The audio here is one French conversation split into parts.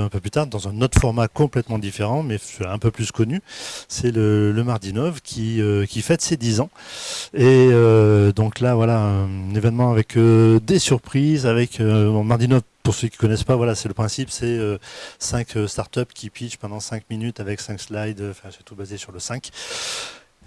un peu plus tard dans un autre format complètement différent, mais un peu plus connu. C'est le, le Mardinov qui, euh, qui fête ses 10 ans. Et euh, donc là, voilà, un événement avec euh, des surprises, avec Mardinov. Pour ceux qui connaissent pas, voilà, c'est le principe, c'est cinq startups qui pitchent pendant 5 minutes avec 5 slides, enfin c'est tout basé sur le 5.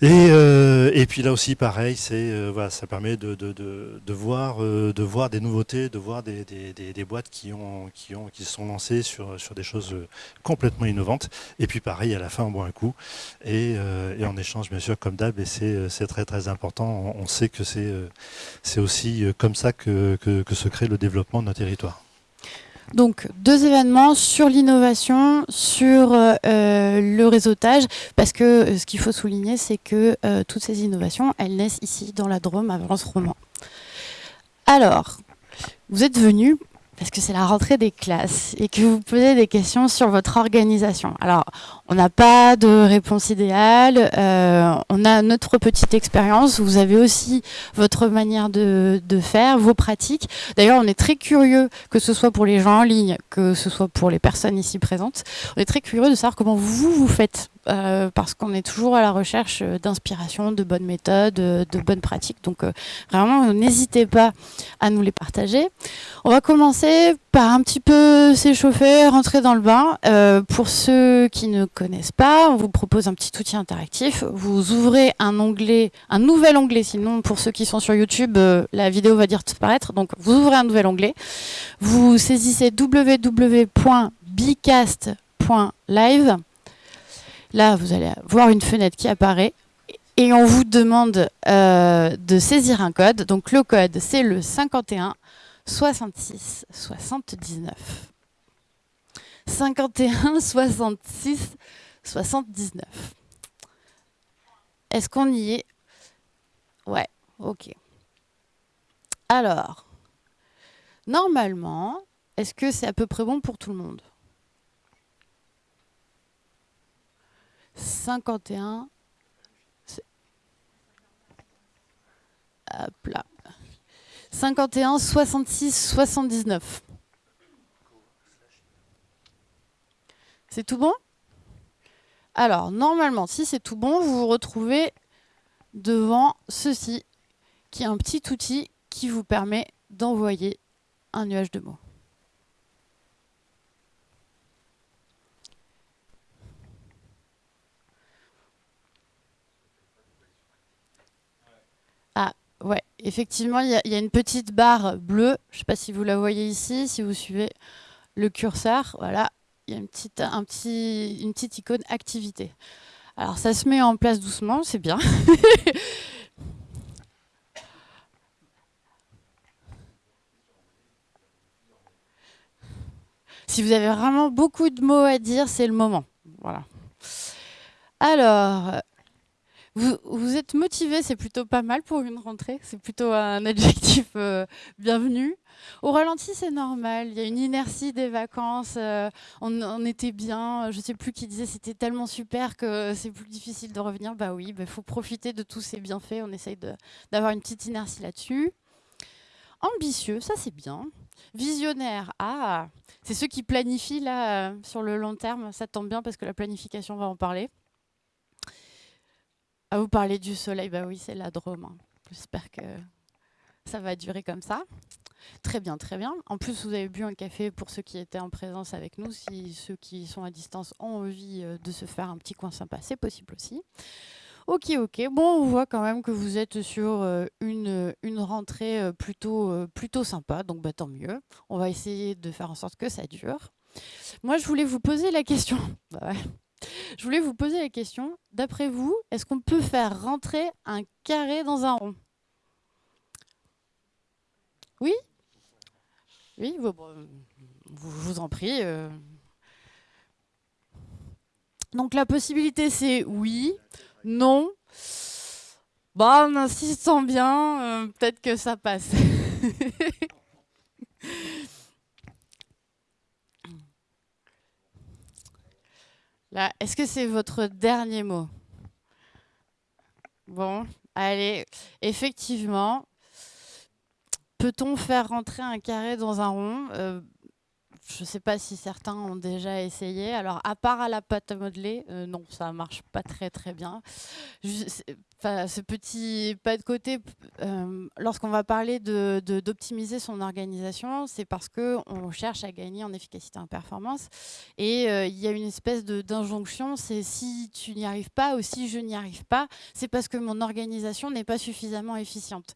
Et, euh, et, puis là aussi, pareil, c'est euh, voilà, ça permet de, de, de, de voir, euh, de voir des nouveautés, de voir des, des, des, boîtes qui ont, qui ont, qui sont lancées sur, sur des choses complètement innovantes. Et puis pareil, à la fin, on boit un coup et, et on échange bien sûr comme d'hab. Et c'est très très important. On, sait que c'est c'est aussi comme ça que, que, que se crée le développement de nos territoires. Donc deux événements sur l'innovation, sur euh, le réseautage, parce que euh, ce qu'il faut souligner, c'est que euh, toutes ces innovations, elles naissent ici dans la Drôme à Valence-Roman. Alors, vous êtes venus parce que c'est la rentrée des classes et que vous posez des questions sur votre organisation. Alors, on n'a pas de réponse idéale, euh, on a notre petite expérience, vous avez aussi votre manière de, de faire, vos pratiques. D'ailleurs, on est très curieux, que ce soit pour les gens en ligne, que ce soit pour les personnes ici présentes, on est très curieux de savoir comment vous, vous faites euh, parce qu'on est toujours à la recherche d'inspiration, de bonnes méthodes, de bonnes pratiques. Donc euh, vraiment, n'hésitez pas à nous les partager. On va commencer par un petit peu s'échauffer, rentrer dans le bain. Euh, pour ceux qui ne connaissent pas, on vous propose un petit outil interactif. Vous ouvrez un onglet, un nouvel onglet, sinon pour ceux qui sont sur YouTube, la vidéo va dire disparaître. Donc vous ouvrez un nouvel onglet. Vous saisissez www.bicast.live Là, vous allez voir une fenêtre qui apparaît et on vous demande euh, de saisir un code. Donc le code, c'est le 51 66 79. 51 66 79. Est-ce qu'on y est? Ouais, ok. Alors, normalement, est-ce que c'est à peu près bon pour tout le monde? 51. Hop là. 51, 66, 79. C'est tout bon? Alors, normalement, si c'est tout bon, vous vous retrouvez devant ceci, qui est un petit outil qui vous permet d'envoyer un nuage de mots. Ouais, effectivement, il y, a une petite barre bleue. Je ne sais pas si vous la voyez ici, si vous suivez le curseur. Voilà, il y a une petite, un petit, une petite icône activité. Alors, ça se met en place doucement, c'est bien. si vous avez vraiment beaucoup de mots à dire, c'est le moment. Voilà. Alors, vous, êtes motivé, c'est plutôt pas mal pour une rentrée. C'est plutôt un adjectif euh, bienvenu. Au ralenti, c'est normal. Il y a une inertie des vacances. Euh, on, était bien. Je ne sais plus qui disait c'était tellement super que c'est plus difficile de revenir. Bah oui, il bah, faut profiter de tous ces bienfaits. On essaye d'avoir une petite inertie là-dessus. Ambitieux, ça c'est bien. Visionnaire, ah, c'est ceux qui planifient là euh, sur le long terme. Ça tombe bien parce que la planification va en parler. À vous parler du soleil, bah oui, c'est la Drôme. Hein. J'espère que ça va durer comme ça. Très bien, très bien. En plus, vous avez bu un café pour ceux qui étaient en présence avec nous. Si ceux qui sont à distance ont envie euh, de se faire un petit coin sympa, c'est possible aussi. Ok, ok. Bon, on voit quand même que vous êtes sur euh, une, une rentrée euh, plutôt, plutôt sympa, donc bah, tant mieux. On va essayer de faire en sorte que ça dure. Moi, je voulais vous poser la question. je voulais vous poser la question, d'après vous, est-ce qu'on peut faire rentrer un carré dans un rond? Oui? Oui, vous, vous en prie. Euh. Donc la possibilité c'est oui, non. Bah, en insistant bien, euh, peut-être que ça passe. est-ce que c'est votre dernier mot? Bon, allez, effectivement, peut-on faire rentrer un carré dans un rond? Euh, je ne sais pas si certains ont déjà essayé. Alors, à part à la pâte à modeler, euh, non, ça marche pas très très bien. Enfin, ce petit pas de côté, euh, lorsqu'on va parler d'optimiser de, son organisation, c'est parce qu'on cherche à gagner en efficacité en performance. Et euh, il y a une espèce d'injonction, c'est si tu n'y arrives pas ou si je n'y arrive pas, c'est parce que mon organisation n'est pas suffisamment efficiente.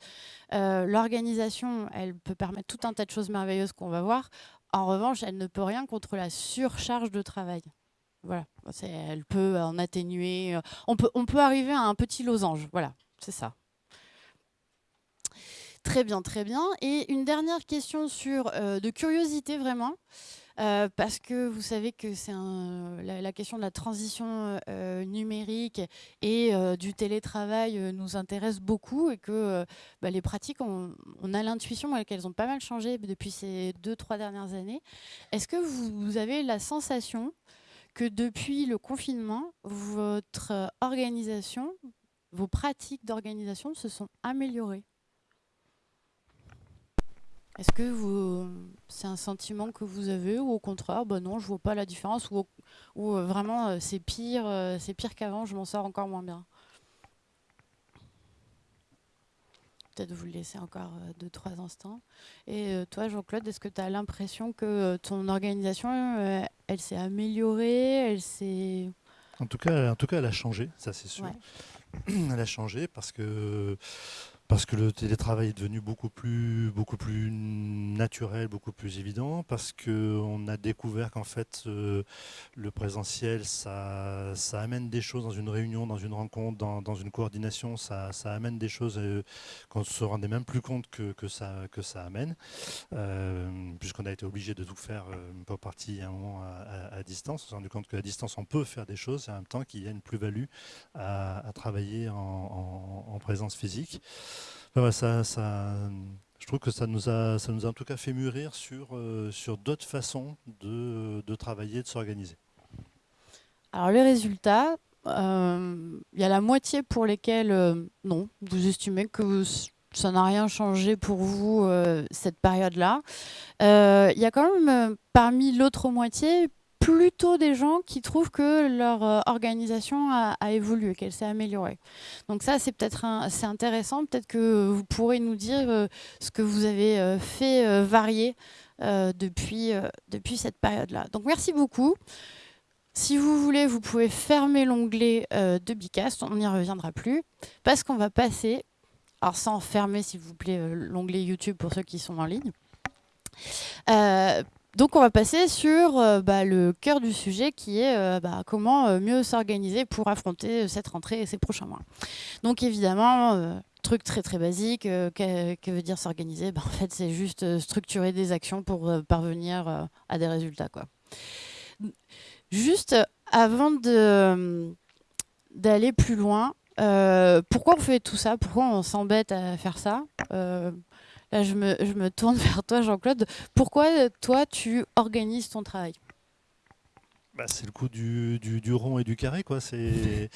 L'organisation, elle peut permettre tout un tas de choses merveilleuses qu'on va voir. En revanche, elle ne peut rien contre la surcharge de travail. Voilà, elle peut en atténuer. Euh, on peut, on peut arriver à un petit losange. Voilà, c'est ça. Très bien, très bien. Et une dernière question sur euh, de curiosité vraiment. Euh, parce que vous savez que c'est la, question de la transition numérique et du télétravail nous intéresse beaucoup et que bah, les pratiques, on, a l'intuition qu'elles ont pas mal changé depuis ces deux, trois dernières années. Est-ce que vous, avez la sensation que depuis le confinement, votre organisation, vos pratiques d'organisation se sont améliorées est-ce que c'est un sentiment que vous avez ou au contraire, bah non, je vois pas la différence ou, ou euh, vraiment euh, c'est pire, euh, c'est pire qu'avant, je m'en sors encore moins bien? Peut-être vous le laissez encore deux, trois instants. Et toi, Jean-Claude, est-ce que tu as l'impression que ton organisation, elle s'est améliorée, elle s'est... En tout cas, en tout cas, elle a changé, ça c'est sûr. Elle a changé parce que parce que le télétravail est devenu beaucoup plus, beaucoup plus naturel, beaucoup plus évident, parce qu'on a découvert qu'en fait, euh, le présentiel, ça, ça amène des choses dans une réunion, dans une rencontre, dans, une coordination, ça, ça, amène des choses euh, qu'on ne se rendait même plus compte que, que, ça, que ça amène, euh, puisqu'on a été obligé de tout faire, pas partie à un moment à, distance. On s'est rendu compte qu'à distance, on peut faire des choses, et en même temps qu'il y a une plus-value à, travailler en présence physique ça, je trouve que ça nous, a, ça nous a en tout cas fait mûrir sur, euh, sur d'autres façons de, de, travailler, de s'organiser. Alors les résultats, euh, il y a la moitié pour lesquels euh, non, vous estimez que ça n'a rien changé pour vous cette période-là. Il y a quand même parmi l'autre moitié plutôt des gens qui trouvent que leur euh, organisation a, évolué, qu'elle s'est améliorée. Donc ça, c'est peut-être c'est intéressant. Peut-être que vous pourrez nous dire euh, ce que vous avez euh, fait varier depuis, depuis cette période-là. Donc merci beaucoup. Si vous voulez, vous pouvez fermer l'onglet de Bicast, on n'y reviendra plus, parce qu'on va passer, alors sans fermer s'il vous plaît l'onglet YouTube pour ceux qui sont en ligne, donc on va passer sur euh, bah, le cœur du sujet qui est euh, bah, comment euh, mieux s'organiser pour affronter cette rentrée et ces prochains mois. Donc évidemment, truc très très basique, que, veut dire s'organiser? Bah, En fait c'est juste structurer des actions pour parvenir à des résultats. Quoi. Juste avant d'aller plus loin, pourquoi on fait tout ça? Pourquoi on s'embête à faire ça? Je me, je me tourne vers toi, Jean-Claude. Pourquoi, toi, tu organises ton travail? Bah, c'est le coup du, du, rond et du carré. quoi. C'est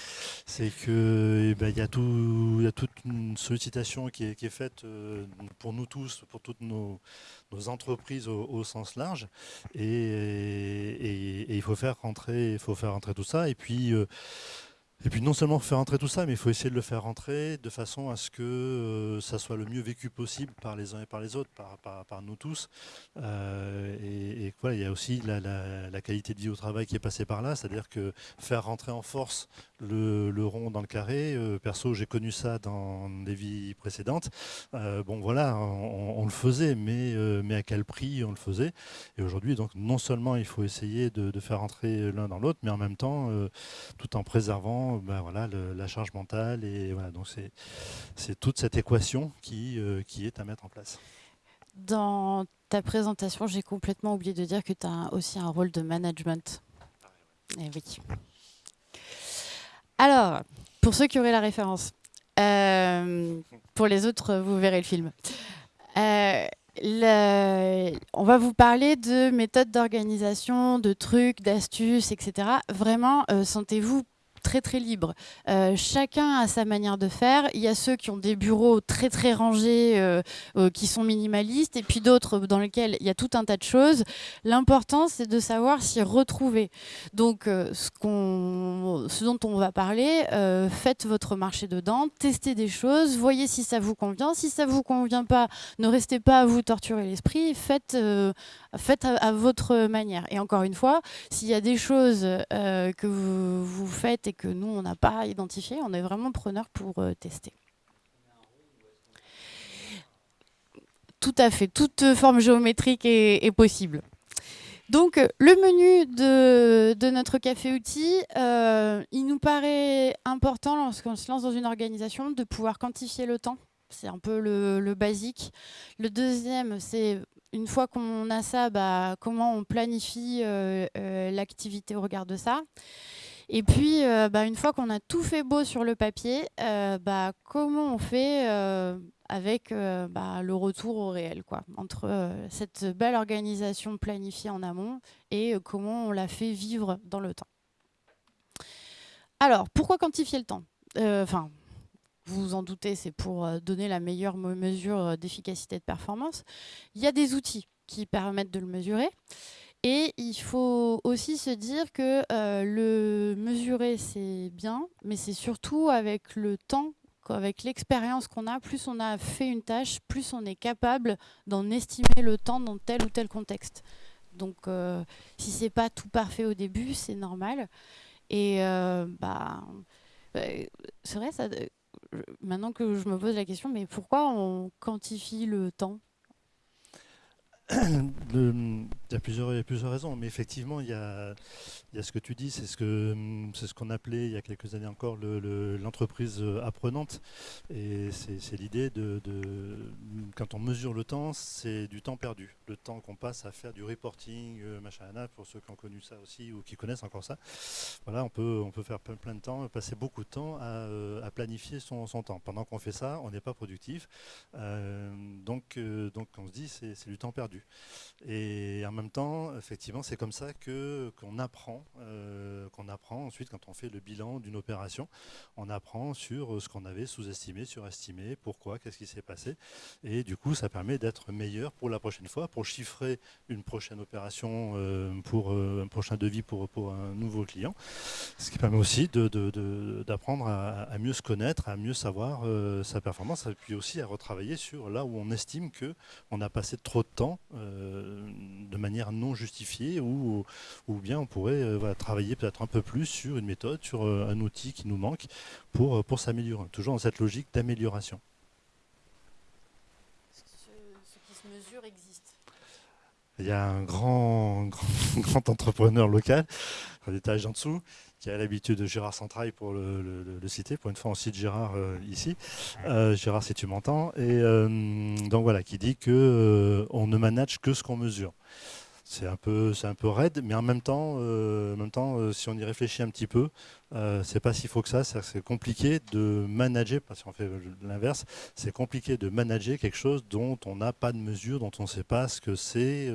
que eh ben, il y, a tout, y a toute une sollicitation qui est, qui est faite euh, pour nous tous, pour toutes nos, nos entreprises au, sens large. Et, et, il faut faire rentrer, il faut faire rentrer tout ça. Et puis, euh, et puis non seulement faire rentrer tout ça, mais il faut essayer de le faire rentrer de façon à ce que euh, ça soit le mieux vécu possible par les uns et par les autres, par, nous tous. Euh, et, voilà, il y a aussi la, qualité de vie au travail qui est passée par là, c'est-à-dire que faire rentrer en force le, rond dans le carré, euh, perso j'ai connu ça dans des vies précédentes, bon voilà, on, le faisait, mais, mais à quel prix on le faisait? Et aujourd'hui, donc non seulement il faut essayer de, de faire rentrer l'un dans l'autre, mais en même temps, tout en préservant ben voilà, la charge mentale. Et voilà, donc c'est toute cette équation qui, euh, qui est à mettre en place. Dans ta présentation, j'ai complètement oublié de dire que tu as aussi un rôle de management. Eh oui. Alors, pour ceux qui auraient la référence, euh, pour les autres, vous verrez le film. Euh, on va vous parler de méthodes d'organisation, de trucs, d'astuces, etc. Vraiment, sentez-vous très très libre. Euh, chacun a sa manière de faire. Il y a ceux qui ont des bureaux très très rangés, euh, qui sont minimalistes, et puis d'autres dans lesquels il y a tout un tas de choses. L'important, c'est de savoir s'y retrouver. Donc, ce, ce, dont on va parler, faites votre marché dedans, testez des choses, voyez si ça vous convient. Si ça vous convient pas, ne restez pas à vous torturer l'esprit, faites, faites à, votre manière. Et encore une fois, s'il y a des choses euh, que vous, faites et que nous, on n'a pas identifié, on est vraiment preneur pour euh, tester. Tout à fait, toute forme géométrique est, possible. Donc, le menu de, notre café outil, euh, il nous paraît important lorsqu'on se lance dans une organisation de pouvoir quantifier le temps. C'est un peu le, basique. Le deuxième, c'est une fois qu'on a ça, bah, comment on planifie euh, euh, l'activité au regard de ça. Et puis, euh, bah, une fois qu'on a tout fait beau sur le papier, bah, comment on fait avec le retour au réel, quoi, entre cette belle organisation planifiée en amont et comment on la fait vivre dans le temps. Alors, pourquoi quantifier le temps? Enfin, vous vous en doutez, c'est pour euh, donner la meilleure mesure euh, d'efficacité de performance. Il y a des outils qui permettent de le mesurer. Et il faut aussi se dire que euh, le mesurer, c'est bien, mais c'est surtout avec le temps, avec l'expérience qu'on a, plus on a fait une tâche, plus on est capable d'en estimer le temps dans tel ou tel contexte. Donc, si c'est pas tout parfait au début, c'est normal. Et bah, c'est vrai, ça, maintenant que je me pose la question, mais pourquoi on quantifie le temps? Il, y a plusieurs, raisons, mais effectivement, il y a, il y a ce que tu dis, c'est ce qu'on ce qu'on appelait il y a quelques années encore l'entreprise le, apprenante. Et c'est l'idée de, de, quand on mesure le temps, c'est du temps perdu. Le temps qu'on passe à faire du reporting, euh, machin, pour ceux qui ont connu ça aussi ou qui connaissent encore ça. Voilà, on peut, on peut faire plein, de temps, passer beaucoup de temps à, euh, planifier son, temps. Pendant qu'on fait ça, on n'est pas productif. Euh, donc, donc, on se dit, c'est du temps perdu. Et en même temps, effectivement, c'est comme ça qu'on apprend, euh, qu'on apprend ensuite quand on fait le bilan d'une opération, on apprend sur ce qu'on avait sous-estimé, surestimé, pourquoi, qu'est-ce qui s'est passé, et du coup, ça permet d'être meilleur pour la prochaine fois, pour chiffrer une prochaine opération, euh, pour euh, un prochain devis pour, un nouveau client, ce qui permet aussi d'apprendre à, mieux se connaître, à mieux savoir sa performance, et puis aussi à retravailler sur là où on estime que on a passé trop de temps euh, de manière non justifiée ou, ou bien on pourrait euh, travailler peut-être un peu plus sur une méthode, sur euh, un outil qui nous manque pour, pour s'améliorer, toujours dans cette logique d'amélioration. Ce, qui se mesure existe. Il y a un grand, grand, entrepreneur local, un étage en dessous, qui a l'habitude de Gérard Centrail pour le, citer, pour une fois on cite Gérard euh, ici. Euh, Gérard, si tu m'entends. Et euh, donc voilà, qui dit que on ne manage que ce qu'on mesure. C'est un peu, un peu raide, mais en même temps, en même temps, si on y réfléchit un petit peu, c'est pas si faux que ça. C'est compliqué de manager, parce qu'on fait l'inverse, c'est compliqué de manager quelque chose dont on n'a pas de mesure, dont on ne sait pas ce que c'est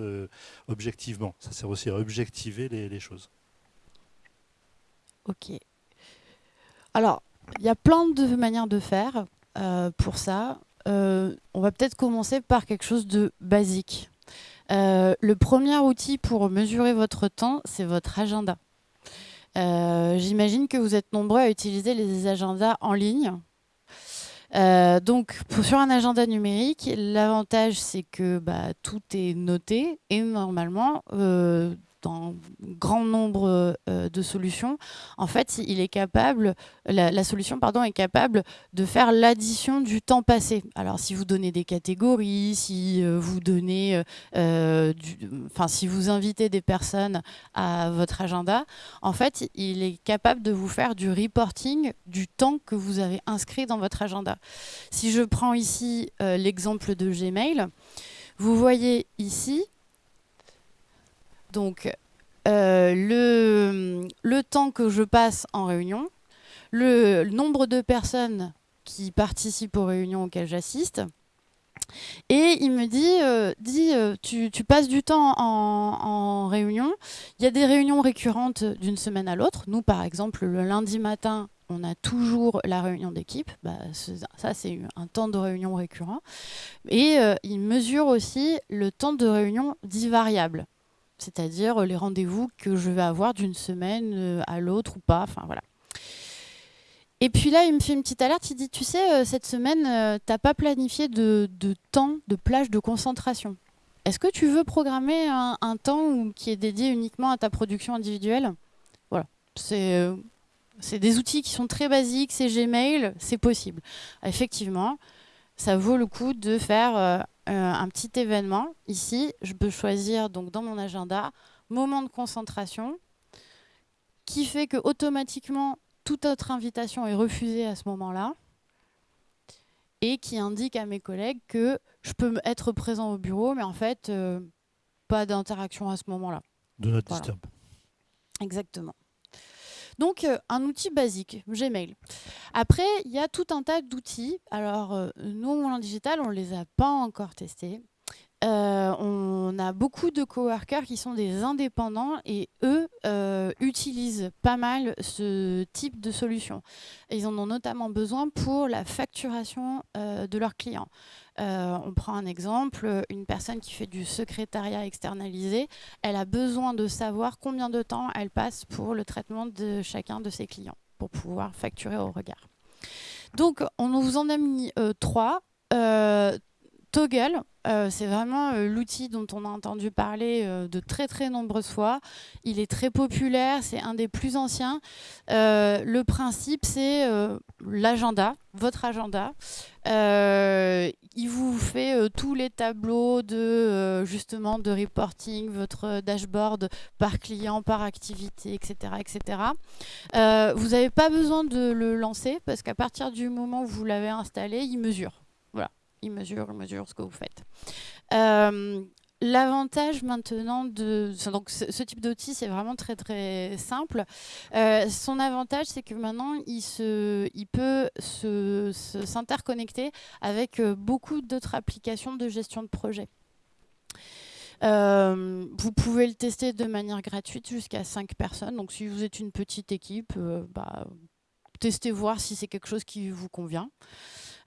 objectivement. Ça sert aussi à objectiver les choses. Ok. Alors, il y a plein de manières de faire euh, pour ça. Euh, on va peut-être commencer par quelque chose de basique. Euh, le premier outil pour mesurer votre temps, c'est votre agenda. J'imagine que vous êtes nombreux à utiliser les agendas en ligne. donc, sur un agenda numérique, l'avantage, c'est que bah, tout est noté et normalement, dans grand nombre euh, de solutions, en fait, il est capable, la, solution pardon, est capable de faire l'addition du temps passé. Alors, si vous donnez des catégories, si euh, vous donnez, euh, enfin, si vous invitez des personnes à votre agenda, en fait, il est capable de vous faire du reporting du temps que vous avez inscrit dans votre agenda. Si je prends ici l'exemple de Gmail, vous voyez ici donc, euh, le, temps que je passe en réunion, le, nombre de personnes qui participent aux réunions auxquelles j'assiste, Et il me dit, euh, dit euh, tu, passes du temps en, en réunion. Il y a des réunions récurrentes d'une semaine à l'autre. Nous, par exemple, le lundi matin, on a toujours la réunion d'équipe. Bah, ça, c'est un temps de réunion récurrent. Et euh, il mesure aussi le temps de réunion dit variable, c'est-à-dire les rendez-vous que je vais avoir d'une semaine euh, à l'autre ou pas. Enfin voilà. Et puis là, il me fait une petite alerte. Il dit Tu sais, euh, cette semaine, euh, tu n'as pas planifié de, temps de plage de concentration. Est-ce que tu veux programmer un, temps qui est dédié uniquement à ta production individuelle? Voilà. C'est. Des outils qui sont très basiques, c'est Gmail, c'est possible. Effectivement, ça vaut le coup de faire un petit événement. Ici, je peux choisir donc dans mon agenda moment de concentration qui fait que automatiquement toute autre invitation est refusée à ce moment-là et qui indique à mes collègues que je peux être présent au bureau, mais en fait, euh, pas d'interaction à ce moment-là. De notre voilà. Exactement. Donc, euh, un outil basique, Gmail. Après, il y a tout un tas d'outils. Alors, euh, nous, au Moulin Digital, on ne les a pas encore testés. Euh, on a beaucoup de coworkers qui sont des indépendants et eux utilisent pas mal ce type de solution. ils en ont notamment besoin pour la facturation euh, de leurs clients. Euh, on prend un exemple, une personne qui fait du secrétariat externalisé, elle a besoin de savoir combien de temps elle passe pour le traitement de chacun de ses clients pour pouvoir facturer au regard. Donc, on vous en a mis euh, trois. Toggle, euh, c'est vraiment euh, l'outil dont on a entendu parler euh, de très très nombreuses fois. Il est très populaire, c'est un des plus anciens. Le principe, c'est l'agenda, votre agenda. Il vous fait tous les tableaux de justement de reporting, votre dashboard par client, par activité, etc., etc. vous n'avez pas besoin de le lancer parce qu'à partir du moment où vous l'avez installé, il mesure il mesure, mesure ce que vous faites. Euh, L'avantage maintenant de donc ce, type d'outil, c'est vraiment très très simple. Euh, son avantage, c'est que maintenant, il, peut s'interconnecter avec euh, beaucoup d'autres applications de gestion de projet. Vous pouvez le tester de manière gratuite jusqu'à 5 personnes. Donc si vous êtes une petite équipe, bah, testez voir si c'est quelque chose qui vous convient.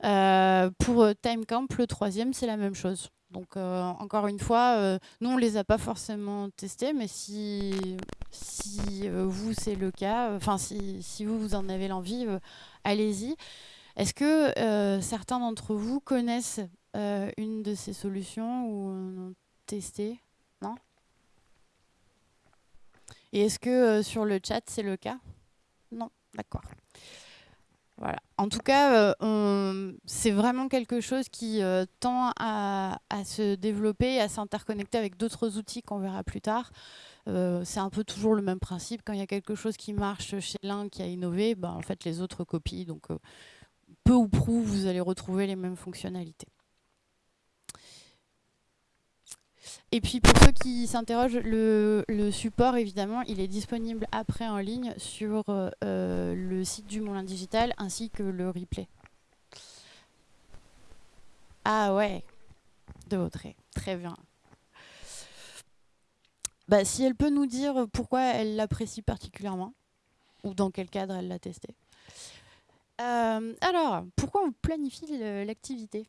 Euh, pour euh, TimeCamp, le troisième, c'est la même chose. Donc euh, encore une fois, nous on les a pas forcément testés, mais si, si vous c'est le cas, enfin si, si, vous vous en avez l'envie, allez-y. Est-ce que certains d'entre vous connaissent une de ces solutions ou ont testé? Non? Et est-ce que sur le chat c'est le cas? Non, d'accord. En tout cas, euh, c'est vraiment quelque chose qui euh, tend à, se développer, à s'interconnecter avec d'autres outils qu'on verra plus tard. Euh, c'est un peu toujours le même principe. Quand il y a quelque chose qui marche chez l'un qui a innové, ben, en fait, les autres copient. Donc, peu ou prou, vous allez retrouver les mêmes fonctionnalités. Et puis pour ceux qui s'interrogent, le, support, évidemment, il est disponible après en ligne sur euh, le site du Moulin Digital ainsi que le replay. Ah ouais, de Audrey, très bien. Bah, si elle peut nous dire pourquoi elle l'apprécie particulièrement, ou dans quel cadre elle l'a testé. Euh, alors, pourquoi on planifie l'activité?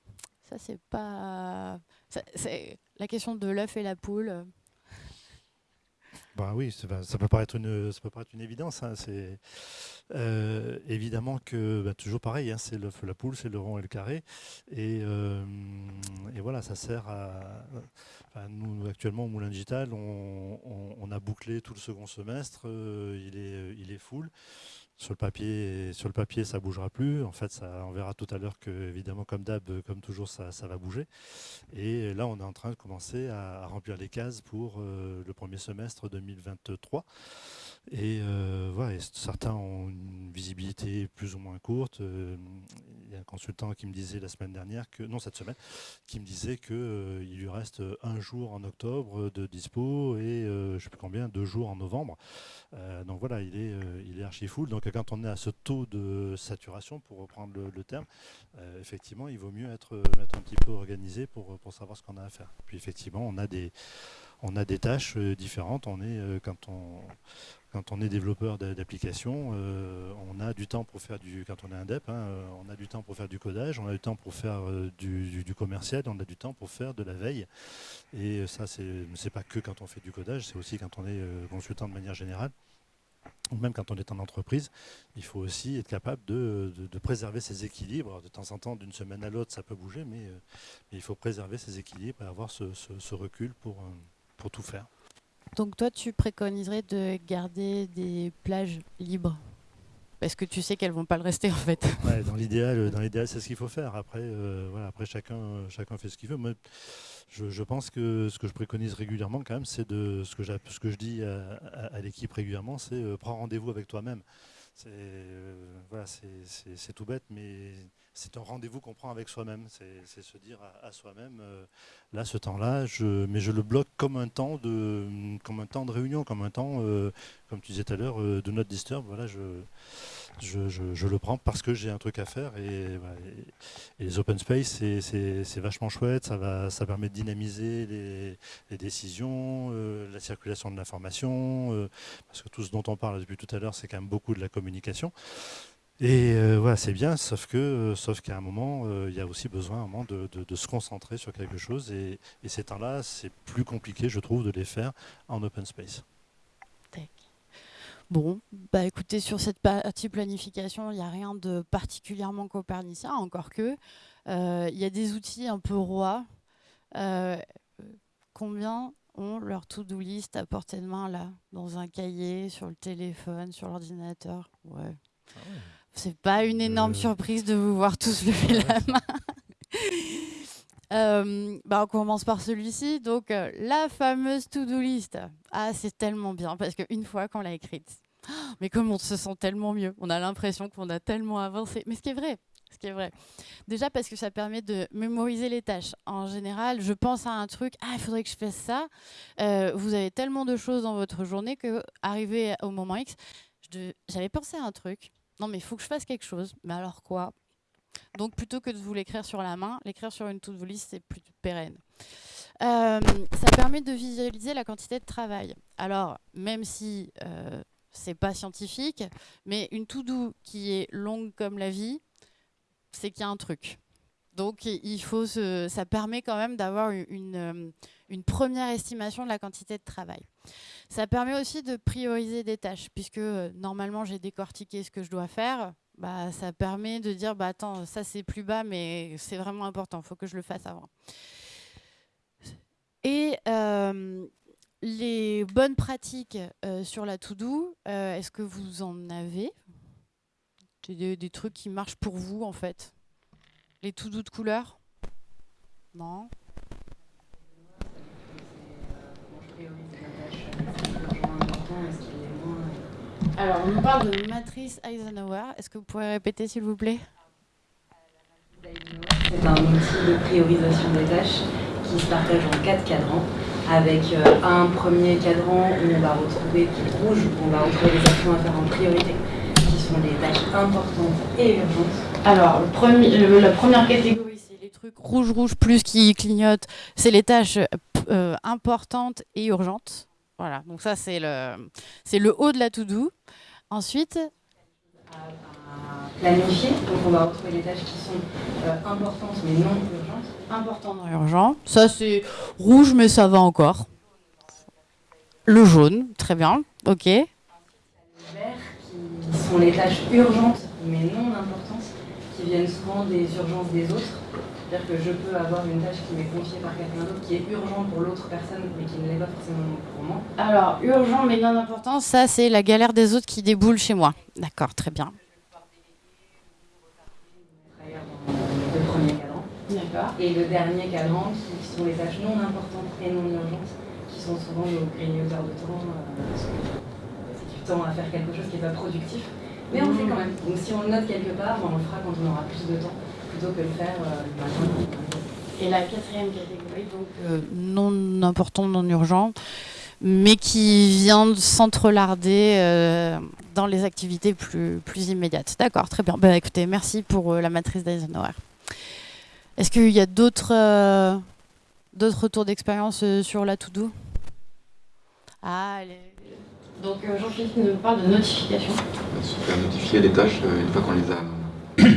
Ça, c'est pas... la question de l'œuf et la poule. Bah oui, ça, peut paraître une, ça peut paraître une évidence. Hein. C'est euh, évidemment que bah, toujours pareil, hein, c'est l'œuf, la poule, c'est le rond et le carré, et, euh, voilà, ça sert à. Nous actuellement au Moulin Digital, on, a bouclé tout le second semestre, euh, il est, il est full. Sur le papier, sur le ça bougera plus. En fait, ça, on verra tout à l'heure que, évidemment, comme d'hab, comme toujours, ça, va bouger. Et là, on est en train de commencer à, à remplir les cases pour euh, le premier semestre 2023. Et euh, certains ont une visibilité plus ou moins courte. Euh, il y a un consultant qui me disait la semaine dernière, que non cette semaine, qui me disait qu'il euh, lui reste un jour en octobre de dispo et je ne sais plus combien, deux jours en novembre. donc voilà, il est, il est archi full. Donc quand on est à ce taux de saturation, pour reprendre le, terme, effectivement, il vaut mieux être, être un petit peu organisé pour, pour savoir ce qu'on a à faire. Puis effectivement, on a des on a des tâches différentes. On est, quand on, quand on est développeur d'applications, euh, on a du temps pour faire du, quand on est hein, euh, on a du temps pour faire du codage, on a du temps pour faire euh, du, commercial, on a du temps pour faire de la veille. Et ça, c'est pas que quand on fait du codage, c'est aussi quand on est consultant de manière générale. Ou même quand on est en entreprise, il faut aussi être capable de, préserver ses équilibres. De temps en temps, d'une semaine à l'autre, ça peut bouger, mais, il faut préserver ses équilibres et avoir ce, recul pour, pour tout faire. Donc toi, tu préconiserais de garder des plages libres parce que tu sais qu'elles vont pas le rester en fait. dans l'idéal, dans l'idéal, c'est ce qu'il faut faire. Après, euh, voilà, après chacun, chacun fait ce qu'il veut. Moi, je, pense que ce que je préconise régulièrement, quand même, c'est de ce que, ce que je dis à, l'équipe régulièrement, c'est euh, prends rendez-vous avec toi-même. C'est euh, voilà, c'est tout bête, mais c'est un rendez-vous qu'on prend avec soi-même. C'est se dire à, soi-même, euh, là, ce temps-là, mais je le bloque comme un temps de, comme un temps de réunion, comme un temps, euh, comme tu disais tout à l'heure, de not disturb. Voilà, je, le prends parce que j'ai un truc à faire. Et, les open space, c'est vachement chouette. Ça, permet de dynamiser les, décisions, euh, la circulation de l'information. Euh, parce que tout ce dont on parle depuis tout à l'heure, c'est quand même beaucoup de la communication. Et euh, voilà, c'est bien, sauf que, sauf qu'à un moment, il y a aussi besoin un moment de, se concentrer sur quelque chose. Et, et ces temps-là, c'est plus compliqué, je trouve, de les faire en open space. Bon, bah écoutez, sur cette partie planification, il n'y a rien de particulièrement copernicien, encore que. Euh, il y a des outils un peu rois. Euh, combien ont leur to-do list à portée de main là, dans un cahier, sur le téléphone, sur l'ordinateur? Ouais. Ah C'est pas une énorme euh. surprise de vous voir tous lever la main. bah on commence par celui-ci. Donc, la fameuse to-do list. Ah, c'est tellement bien parce qu'une fois qu'on l'a écrite, mais comme on se sent tellement mieux, on a l'impression qu'on a tellement avancé. Mais ce qui est vrai, ce qui est vrai. Déjà parce que ça permet de mémoriser les tâches. En général, je pense à un truc, ah, il faudrait que je fasse ça. Euh, vous avez tellement de choses dans votre journée que, arrivé au moment X, j'avais pensé à un truc. Non, mais il faut que je fasse quelque chose. Mais alors quoi? Donc, plutôt que de vous l'écrire sur la main, l'écrire sur une to-do list, c'est plus pérenne. Euh, ça permet de visualiser la quantité de travail. Alors, même si euh, c'est pas scientifique, mais une to-do qui est longue comme la vie, c'est qu'il y a un truc. Donc, il faut ça permet quand même d'avoir une, euh, une, première estimation de la quantité de travail. Ça permet aussi de prioriser des tâches, puisque euh, normalement, j'ai décortiqué ce que je dois faire. Bah, ça permet de dire, bah, attends, ça c'est plus bas, mais c'est vraiment important, il faut que je le fasse avant. Et euh, les bonnes pratiques euh, sur la to-do, est-ce que vous en avez? Des, trucs qui marchent pour vous, en fait? Les to-do de couleur? Non Alors, on nous parle de matrice Eisenhower. Est-ce que vous pourriez répéter, s'il vous plaît? C'est un outil de priorisation des tâches qui se partage en quatre cadrans avec euh, un premier cadran où on va retrouver, qui rouge, où on va retrouver les actions à faire en priorité, qui sont les tâches importantes et urgentes. Alors, le premier, la première catégorie, c'est les trucs rouge, rouge plus qui clignotent, c'est les tâches euh, importantes et urgentes. Voilà, donc ça, c'est le, c'est le haut de la to-do. Ensuite, planifier, donc on va retrouver les tâches qui sont euh, importantes mais non urgentes important dans urgent. Ça, c'est rouge, mais ça va encore. Le jaune, très bien. Ok. Les verts, qui sont les tâches urgentes, mais non importantes, qui viennent souvent des urgences des autres. C'est-à-dire que je peux avoir une tâche qui m'est confiée par quelqu'un d'autre, qui est urgente pour l'autre personne, mais qui ne l'est pas forcément pour moi. Alors, urgent, mais non important, ça, c'est la galère des autres qui déboule chez moi. D'accord, très bien. Et le dernier cadran, qui sont les tâches non importantes et non urgentes, qui sont souvent nos grignoteurs de temps. Euh, temps à faire quelque chose qui n'est pas productif. Mais on le fait quand même. Donc si on le note quelque part, on le fera quand on aura plus de temps, plutôt que le faire matin. Et la quatrième catégorie, donc non important, non urgent, mais qui vient s'entrelarder dans les activités plus, plus immédiates. D'accord, très bien. Bah, écoutez, merci pour la matrice d'Eisenhower. Est-ce qu'il y a d'autres euh, d'autres retours d'expérience euh, sur la to-do? Ah, donc euh, Jean-Philippe nous parle de notification. Se faire notifier les tâches une fois qu'on les a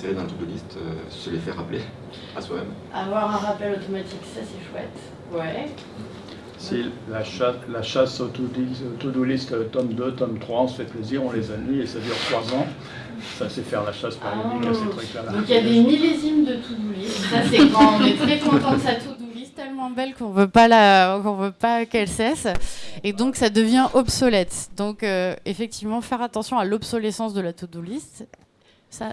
insérées dans la to-do list, se les faire rappeler à soi-même. Avoir un rappel automatique, ça c'est chouette. Ouais. Si la chasse, la chasse au to-do list, tome 2, tome 3, on se fait plaisir, on les annule et ça dure 3 ans. Ça, c'est faire la chasse périodique ah, ces trucs-là. Donc il y a des millésimes de to-do list. Ça, c'est quand on est très content de sa to-do list, tellement belle qu'on veut pas la, qu'on veut pas qu'elle cesse. Et donc ça devient obsolète. Donc euh, effectivement, faire attention à l'obsolescence de la to-do list. Ça...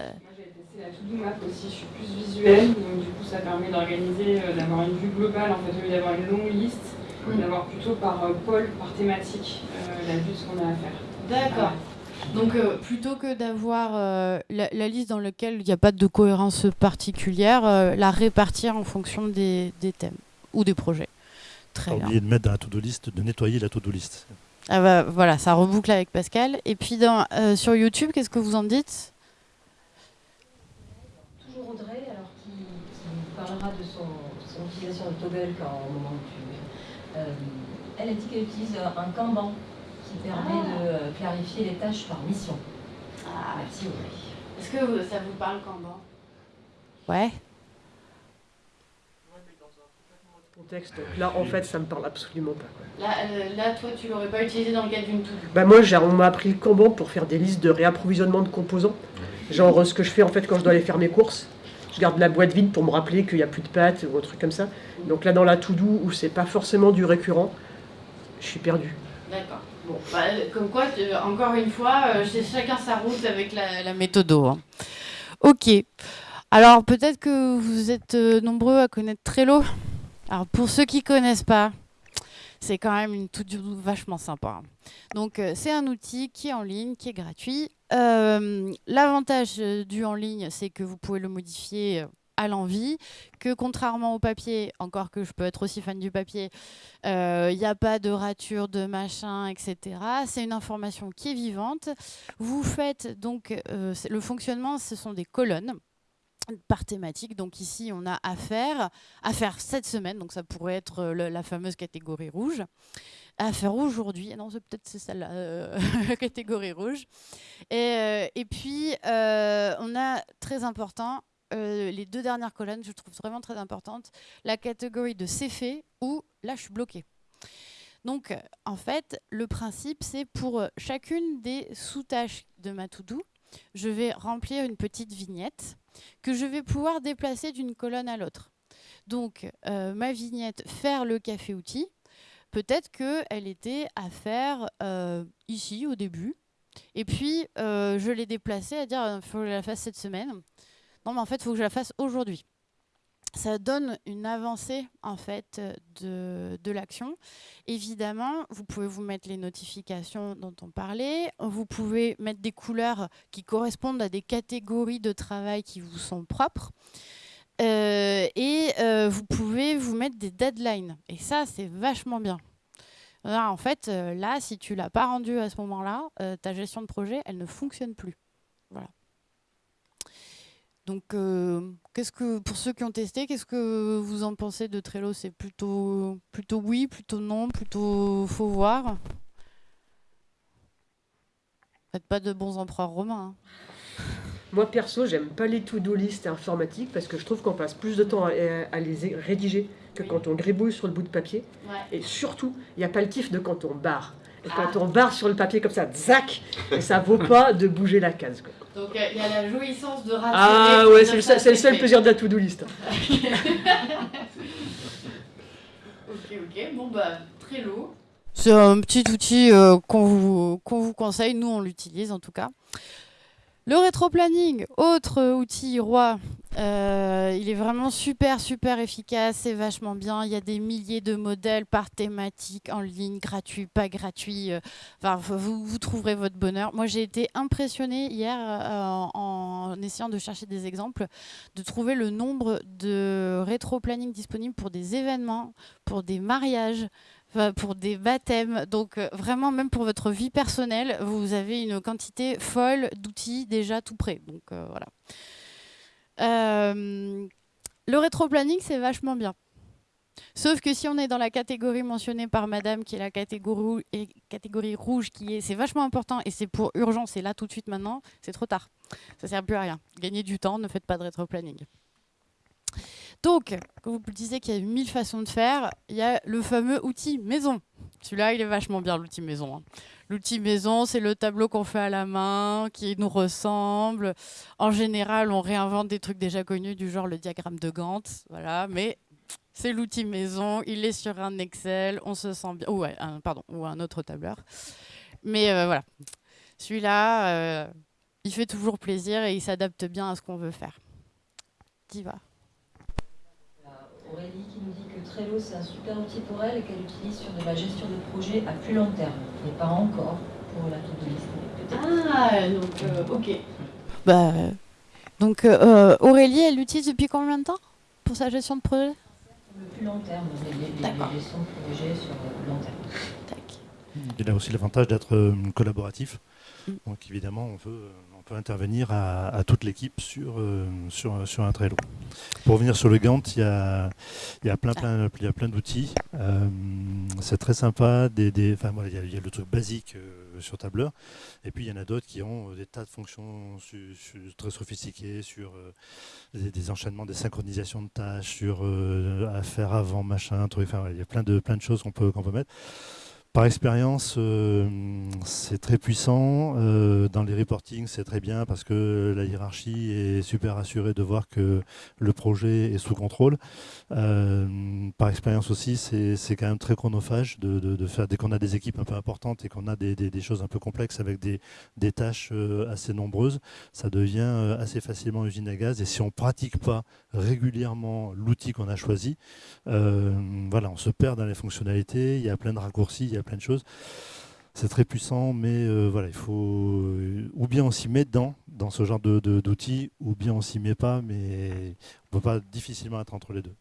La to-do map aussi. Je suis plus visuelle, donc du coup, ça permet d'organiser, euh, d'avoir une vue globale en fait, au lieu d'avoir une longue liste d'avoir plutôt par euh, pôle, par thématique, euh, la vue de ce qu'on a à faire. D'accord. Donc euh, plutôt que d'avoir la, liste dans laquelle il n'y a pas de cohérence particulière, la répartir en fonction des, thèmes ou des projets. Très bien. oublié de mettre dans la to-do list, de nettoyer la to-do list. Ah bah, voilà, ça reboucle avec Pascal. Et puis dans, sur YouTube, qu'est-ce que vous en dites Toujours Audrey, alors qui, parlera de son, son utilisation de Toggle quand, au moment où euh, elle a dit qu'elle utilise un Kanban qui permet ah. de euh, clarifier les tâches par mission. Ah. Merci Audrey. Est-ce que ça vous parle Kanban? Ouais. contexte. là, en fait, ça me parle absolument pas. Là, euh, là, toi, tu l'aurais pas utilisé dans le cadre d'une tout Bah moi, on m'a appris le Kanban pour faire des listes de réapprovisionnement de composants. Genre ce que je fais en fait quand je dois aller faire mes courses je garde la boîte vide pour me rappeler qu'il n'y a plus de pâtes ou un truc comme ça. Donc là, dans la to-do, où c'est pas forcément du récurrent, je suis perdu. D'accord. Bon, bah, comme quoi, encore une fois, euh, c'est chacun sa route avec la, méthode. Hein. Ok. Alors, peut-être que vous êtes euh, nombreux à connaître Trello. Alors, pour ceux qui ne connaissent pas, c'est quand même une toute vachement sympa. Donc, euh, c'est un outil qui est en ligne, qui est gratuit. Euh, l'avantage euh, du en ligne, c'est que vous pouvez le modifier à l'envie, que contrairement au papier, encore que je peux être aussi fan du papier, il n'y a pas de rature, de machin, etc. C'est une information qui est vivante. Vous faites donc le fonctionnement, ce sont des colonnes par thématique. Donc ici, on a affaire, affaire cette semaine, donc ça pourrait être euh, la fameuse catégorie rouge. Affaire aujourd'hui, non, c'est peut-être c'est celle-là, euh, catégorie rouge. Et, euh, puis, on a très important, les deux dernières colonnes, je trouve vraiment très importantes, la catégorie de c'est fait ou là, je suis bloqué. Donc, en fait, le principe, c'est pour chacune des sous-tâches de ma to-do, je vais remplir une petite vignette que je vais pouvoir déplacer d'une colonne à l'autre. Donc, euh, ma vignette faire le café outil, peut-être qu'elle était à faire euh, ici au début, et puis euh, je l'ai déplacée à dire il faut que je la fasse cette semaine. Non, mais en fait, il faut que je la fasse aujourd'hui ça donne une avancée en fait de, de l'action. Évidemment, vous pouvez vous mettre les notifications dont on parlait. Vous pouvez mettre des couleurs qui correspondent à des catégories de travail qui vous sont propres. Euh, et euh, vous pouvez vous mettre des deadlines. Et ça, c'est vachement bien. en fait, euh, là, si tu l'as pas rendu à ce moment-là, ta gestion de projet, elle ne fonctionne plus. Voilà. Donc, qu'est-ce que pour ceux qui ont testé, qu'est-ce que vous en pensez de Trello? C'est plutôt, plutôt oui, plutôt non, plutôt faut voir. Faites pas de bons empereurs romains. Hein. Moi perso, j'aime pas les to-do list informatiques parce que je trouve qu'on passe plus de temps à, les rédiger que quand on gribouille sur le bout de papier. Et surtout, il n'y a pas le kiff de quand on barre. Et quand ah. on barre sur le papier comme ça, zac, et ça vaut pas de bouger la case. Donc euh, il y a la jouissance de rater. Ah ouais, c'est le, seul plaisir de la to-do list. ok, ok, bon bah, très lourd. C'est un petit outil euh, qu'on vous, vous conseille, nous on l'utilise en tout cas. Le rétro-planning, autre outil roi, euh, il est vraiment super, super efficace, c'est vachement bien. Il y a des milliers de modèles par thématique, en ligne, gratuit, pas gratuit. Euh, enfin, vous, trouverez votre bonheur. Moi, j'ai été impressionnée hier euh, en, essayant de chercher des exemples, de trouver le nombre de rétro-planning disponibles pour des événements, pour des mariages, pour des baptêmes. Donc euh, vraiment, même pour votre vie personnelle, vous avez une quantité folle d'outils déjà tout prêts. Donc euh, voilà. Euh, le rétro-planning, c'est vachement bien. Sauf que si on est dans la catégorie mentionnée par Madame, qui est la catégorie, catégorie rouge, qui est, c'est vachement important et c'est pour urgence, et là tout de suite maintenant, c'est trop tard. Ça sert plus à rien. Gagnez du temps, ne faites pas de rétro-planning. Donc, quand vous disiez qu'il y a mille façons de faire, il y a le fameux outil maison. Celui-là, il est vachement bien, l'outil maison. Hein. L'outil maison, c'est le tableau qu'on fait à la main, qui nous ressemble. En général, on réinvente des trucs déjà connus, du genre le diagramme de Gantt. Voilà, mais c'est l'outil maison, il est sur un Excel, on se sent bien. Ou, pardon, ou un autre tableur. Mais euh, voilà, celui-là, euh, il fait toujours plaisir et il s'adapte bien à ce qu'on veut faire. Diva. Aurélie qui nous dit que Trello c'est un super outil pour elle et qu'elle utilise sur de la gestion de projet à plus long terme, mais pas encore pour la to-do list. Ah, donc euh, ok. Bah, donc euh, Aurélie, elle l'utilise depuis combien de temps pour sa gestion de projet? Le plus long terme, la gestion de projet sur le long terme. Il a aussi l'avantage d'être euh, collaboratif. Mm. Donc évidemment, on veut intervenir à, toute l'équipe sur, euh, sur, sur, un Trello. Pour revenir sur le Gantt, il y a, y a plein, plein, plein d'outils. Euh, c'est très sympa. Des, des enfin, il, y a, le truc basique euh, sur tableur. Et puis il y en a d'autres qui ont des tas de fonctions très sophistiquées sur des, enchaînements, des synchronisations de tâches, sur à faire avant, machin, truc. Enfin, il y a plein de, plein de choses qu'on peut, qu'on peut mettre. Par expérience, euh, c'est très puissant. Euh, dans les reportings, c'est très bien parce que la hiérarchie est super assurée de voir que le projet est sous contrôle. Euh, par expérience aussi, c'est quand même très chronophage de, faire, dès qu'on a des équipes un peu importantes et qu'on a des, choses un peu complexes avec des, tâches assez nombreuses, ça devient assez facilement usine à gaz. Et si on ne pratique pas régulièrement l'outil qu'on a choisi, voilà, on se perd dans les fonctionnalités, il y a plein de raccourcis, plein de choses. C'est très puissant, mais euh, voilà, il faut ou bien on s'y met dedans, dans ce genre d'outils, de, d'outils ou bien on s'y met pas, mais on peut pas difficilement être entre les deux.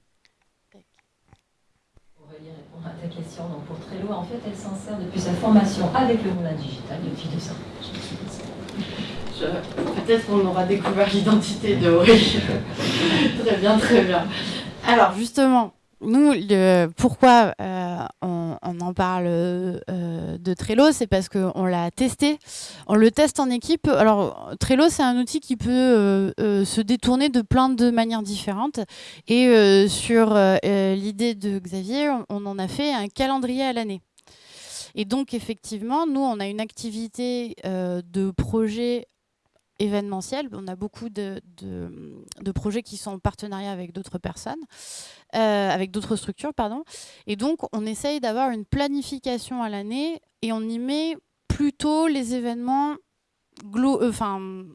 Aurélie répondre à ta question. Donc pour Trello, en fait, elle s'en sert depuis sa formation avec le Moulin Digital depuis deux ans. Peut-être qu'on aura découvert l'identité de Aurélie. très bien, très bien. Alors justement, nous, pourquoi euh, on, en parle euh, de Trello, c'est parce qu'on l'a testé. On le teste en équipe. Alors, Trello, c'est un outil qui peut euh, se détourner de plein de manières différentes. Et sur l'idée de Xavier, on, en a fait un calendrier à l'année. Et donc, effectivement, nous, on a une activité de projet événementiel. On a beaucoup de, projets qui sont en partenariat avec d'autres personnes, euh, avec d'autres structures, pardon. Et donc, on essaye d'avoir une planification à l'année et on y met plutôt les événements euh,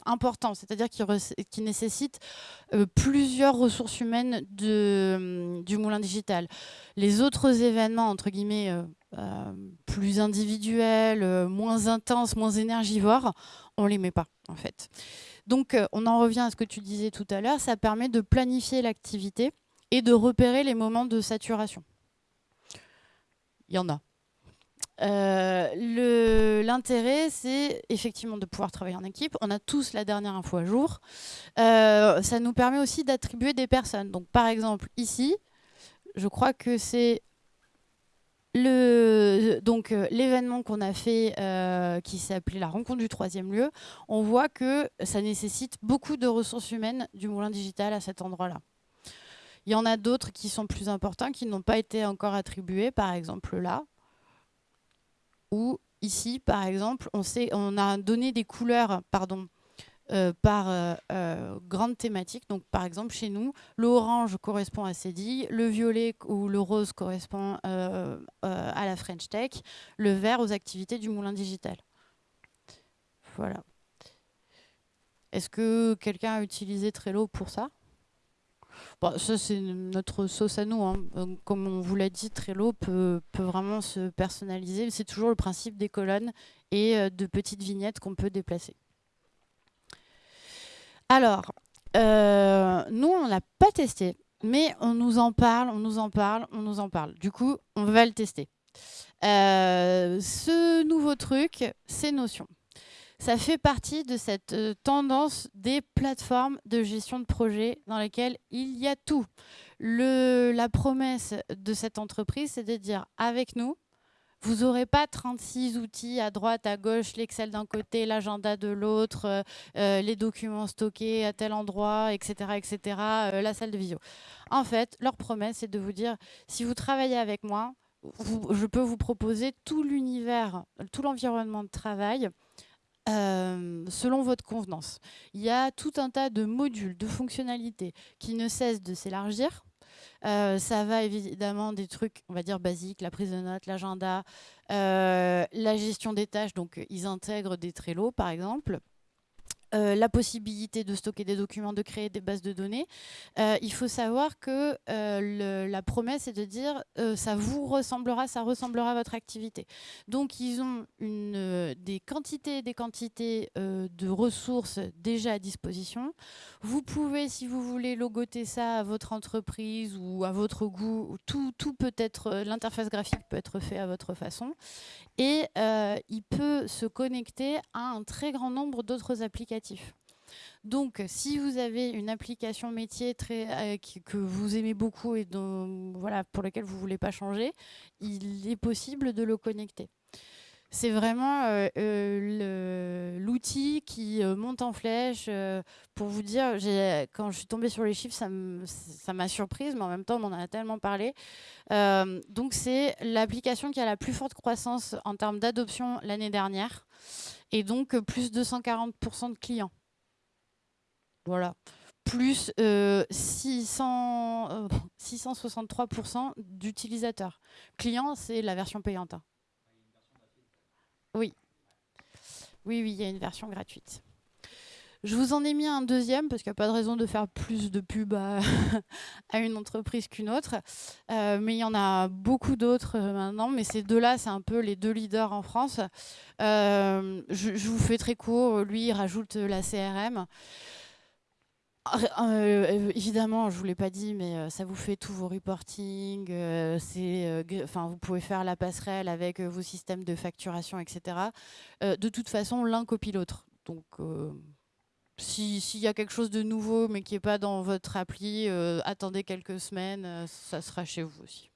importants, c'est-à-dire qui, qui, nécessitent euh, plusieurs ressources humaines de, du moulin digital. Les autres événements, entre guillemets, plus individuels, moins intenses, moins énergivores, on les met pas en fait. Donc euh, on en revient à ce que tu disais tout à l'heure, ça permet de planifier l'activité et de repérer les moments de saturation. Il y en a. Euh, l'intérêt, c'est effectivement de pouvoir travailler en équipe. On a tous la dernière info à jour. Euh, ça nous permet aussi d'attribuer des personnes. Donc, par exemple, ici, je crois que c'est donc euh, l'événement qu'on a fait euh, qui s'appelait la rencontre du troisième lieu, on voit que ça nécessite beaucoup de ressources humaines du moulin digital à cet endroit-là. Il y en a d'autres qui sont plus importants, qui n'ont pas été encore attribués, par exemple là, ou ici, par exemple, on, sait, on a donné des couleurs pardon, euh, par euh, euh, grande thématique. Donc, par exemple, chez nous, l'orange correspond à CEDI, le violet ou le rose correspond à la French Tech, le vert aux activités du moulin digital. Voilà. Est-ce que quelqu'un a utilisé Trello pour ça? Bon, ça, c'est notre sauce à nous. Hein. Euh, comme on vous l'a dit, Trello peut, peut vraiment se personnaliser. C'est toujours le principe des colonnes et euh, de petites vignettes qu'on peut déplacer. Alors, euh, nous, on l'a pas testé, mais on nous en parle, on nous en parle, on nous en parle. Du coup, on va le tester. ce nouveau truc, c'est Notion ça fait partie de cette euh, tendance des plateformes de gestion de projet dans lesquelles il y a tout. La promesse de cette entreprise, c'est de dire avec nous, vous n'aurez pas 36 outils à droite, à gauche, l'Excel d'un côté, l'agenda de l'autre, euh, euh, les documents stockés à tel endroit, etc., etc., la salle de visio. En fait, leur promesse, c'est de vous dire, si vous travaillez avec moi, je peux vous proposer tout l'univers, tout l'environnement de travail euh, selon votre convenance. Il y a tout un tas de modules, de fonctionnalités qui ne cessent de s'élargir. Euh, ça va évidemment des trucs, on va dire, basiques, la prise de notes, l'agenda, euh, la gestion des tâches. Donc, ils intègrent des Trello, par exemple. Euh, la possibilité de stocker des documents, de créer des bases de données. Euh, il faut savoir que euh, la promesse est de dire ça vous ressemblera, ça ressemblera à votre activité. Donc ils ont des quantités et des quantités de ressources déjà à disposition. Vous pouvez, si vous voulez, logoter ça à votre entreprise ou à votre goût. Tout, tout peut être, l'interface graphique peut être fait à votre façon. Et il peut se connecter à un très grand nombre d'autres applications donc, si vous avez une application métier euh, que vous aimez beaucoup et pour laquelle vous ne voulez pas changer, il est possible de le connecter. C'est vraiment euh, euh, l'outil qui monte en flèche. pour vous dire, quand je suis tombée sur les chiffres, ça m'a surprise, mais en même temps, on en a tellement parlé. donc, c'est l'application qui a la plus forte croissance en termes d'adoption l'année dernière et donc plus de 140% de clients. Voilà. Plus 600, 663% euh, d'utilisateurs. Clients, c'est la version payante. Oui. Oui, oui, il y a une version gratuite. Je vous en ai mis un deuxième parce qu'il n'y a pas de raison de faire plus de pub à, une entreprise qu'une autre. Euh, mais il y en a beaucoup d'autres euh, maintenant. Mais ces deux-là, c'est un peu les deux leaders en France. Euh, je, vous fais très court. Lui, il rajoute la CRM. Évidemment, je vous l'ai pas dit, mais ça vous fait tous vos reporting. vous pouvez faire la passerelle avec vos systèmes de facturation, etc. de toute façon, l'un copie l'autre. Donc s'il y a quelque chose de nouveau mais qui n'est pas dans votre appli, euh, attendez quelques semaines, euh, ça sera chez vous aussi.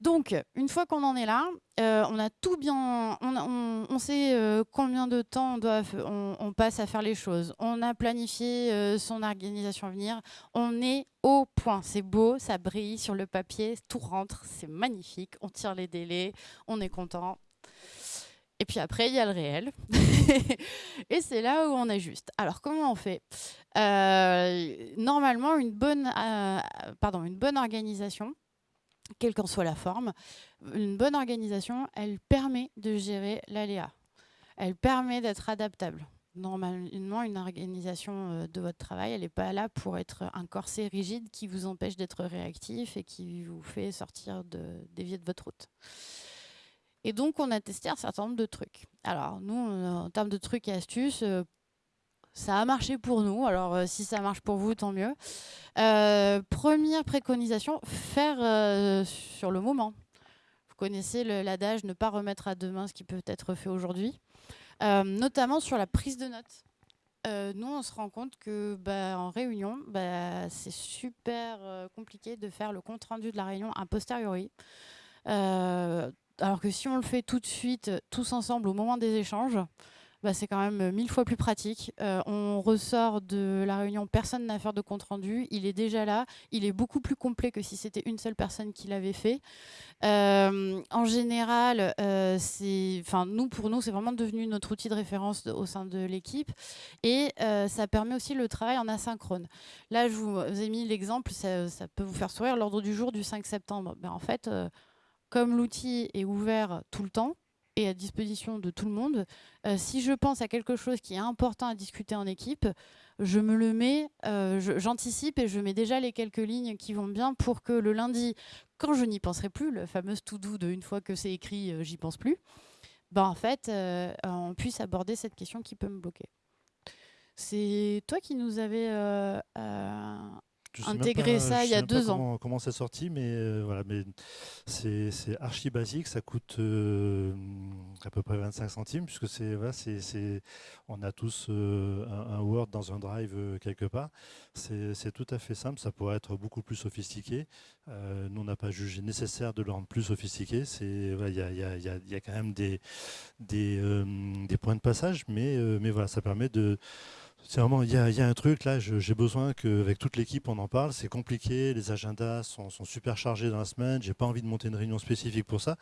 Donc, une fois qu'on en est là, euh, on a tout bien, on, sait combien de temps on, passe à faire les choses. On a planifié son organisation à venir. On est au point. C'est beau, ça brille sur le papier, tout rentre, c'est magnifique. On tire les délais, on est content. Et puis après, il y a le réel. et c'est là où on ajuste. Alors, comment on fait? Euh, Normalement, euh, une bonne organisation, quelle qu'en soit la forme, une bonne organisation, elle permet de gérer l'aléa. Elle permet d'être adaptable. Normalement, une organisation euh, de votre travail, elle n'est pas là pour être un corset rigide qui vous empêche d'être réactif et qui vous fait sortir de, dévier de votre route. Et donc, on a testé un certain nombre de trucs. Alors, nous, en termes de trucs et astuces, euh, ça a marché pour nous. Alors, euh, si ça marche pour vous, tant mieux. Euh, première préconisation, faire sur le moment. Vous connaissez l'adage ne pas remettre à demain ce qui peut être fait aujourd'hui, notamment sur la prise de notes. nous, on se rend compte que bah, en réunion, bah, c'est super compliqué de faire le compte rendu de la réunion a posteriori. Alors que si on le fait tout de suite, tous ensemble, au moment des échanges, bah, c'est quand même mille fois plus pratique. Euh, on ressort de la réunion, personne n'a à faire de compte rendu, il est déjà là, il est beaucoup plus complet que si c'était une seule personne qui l'avait fait. Euh, en général, euh, nous pour nous, c'est vraiment devenu notre outil de référence au sein de l'équipe et ça permet aussi le travail en asynchrone. Là, je vous ai mis l'exemple, ça, peut vous faire sourire, l'ordre du jour du 5 septembre. Ben, en fait comme l'outil est ouvert tout le temps à disposition de tout le monde. Euh, si je pense à quelque chose qui est important à discuter en équipe, je me le mets, euh, j'anticipe et je mets déjà les quelques lignes qui vont bien pour que le lundi, quand je n'y penserai plus, le fameux tout doux de une fois que c'est écrit, j'y pense plus, bah en fait, on puisse aborder cette question qui peut me bloquer. C'est toi qui nous avais intégrer ça il y a deux ans. Comment, c'est sorti, mais euh, voilà, mais c'est archi basique, ça coûte euh, à peu près 25 centimes, puisque c'est voilà, c'est on a tous euh, un, Word dans un Drive quelque part. C'est tout à fait simple, ça pourrait être beaucoup plus sophistiqué. nous, on n'a pas jugé nécessaire de le rendre plus sophistiqué. C'est il voilà, y, a, y, a, y, a, quand même des des, des points de passage, mais mais voilà, ça permet de c'est vraiment, il y, a, un truc là, j'ai besoin qu'avec toute l'équipe on en parle. C'est compliqué, les agendas sont, super chargés dans la semaine. J'ai pas envie de monter une réunion spécifique pour ça.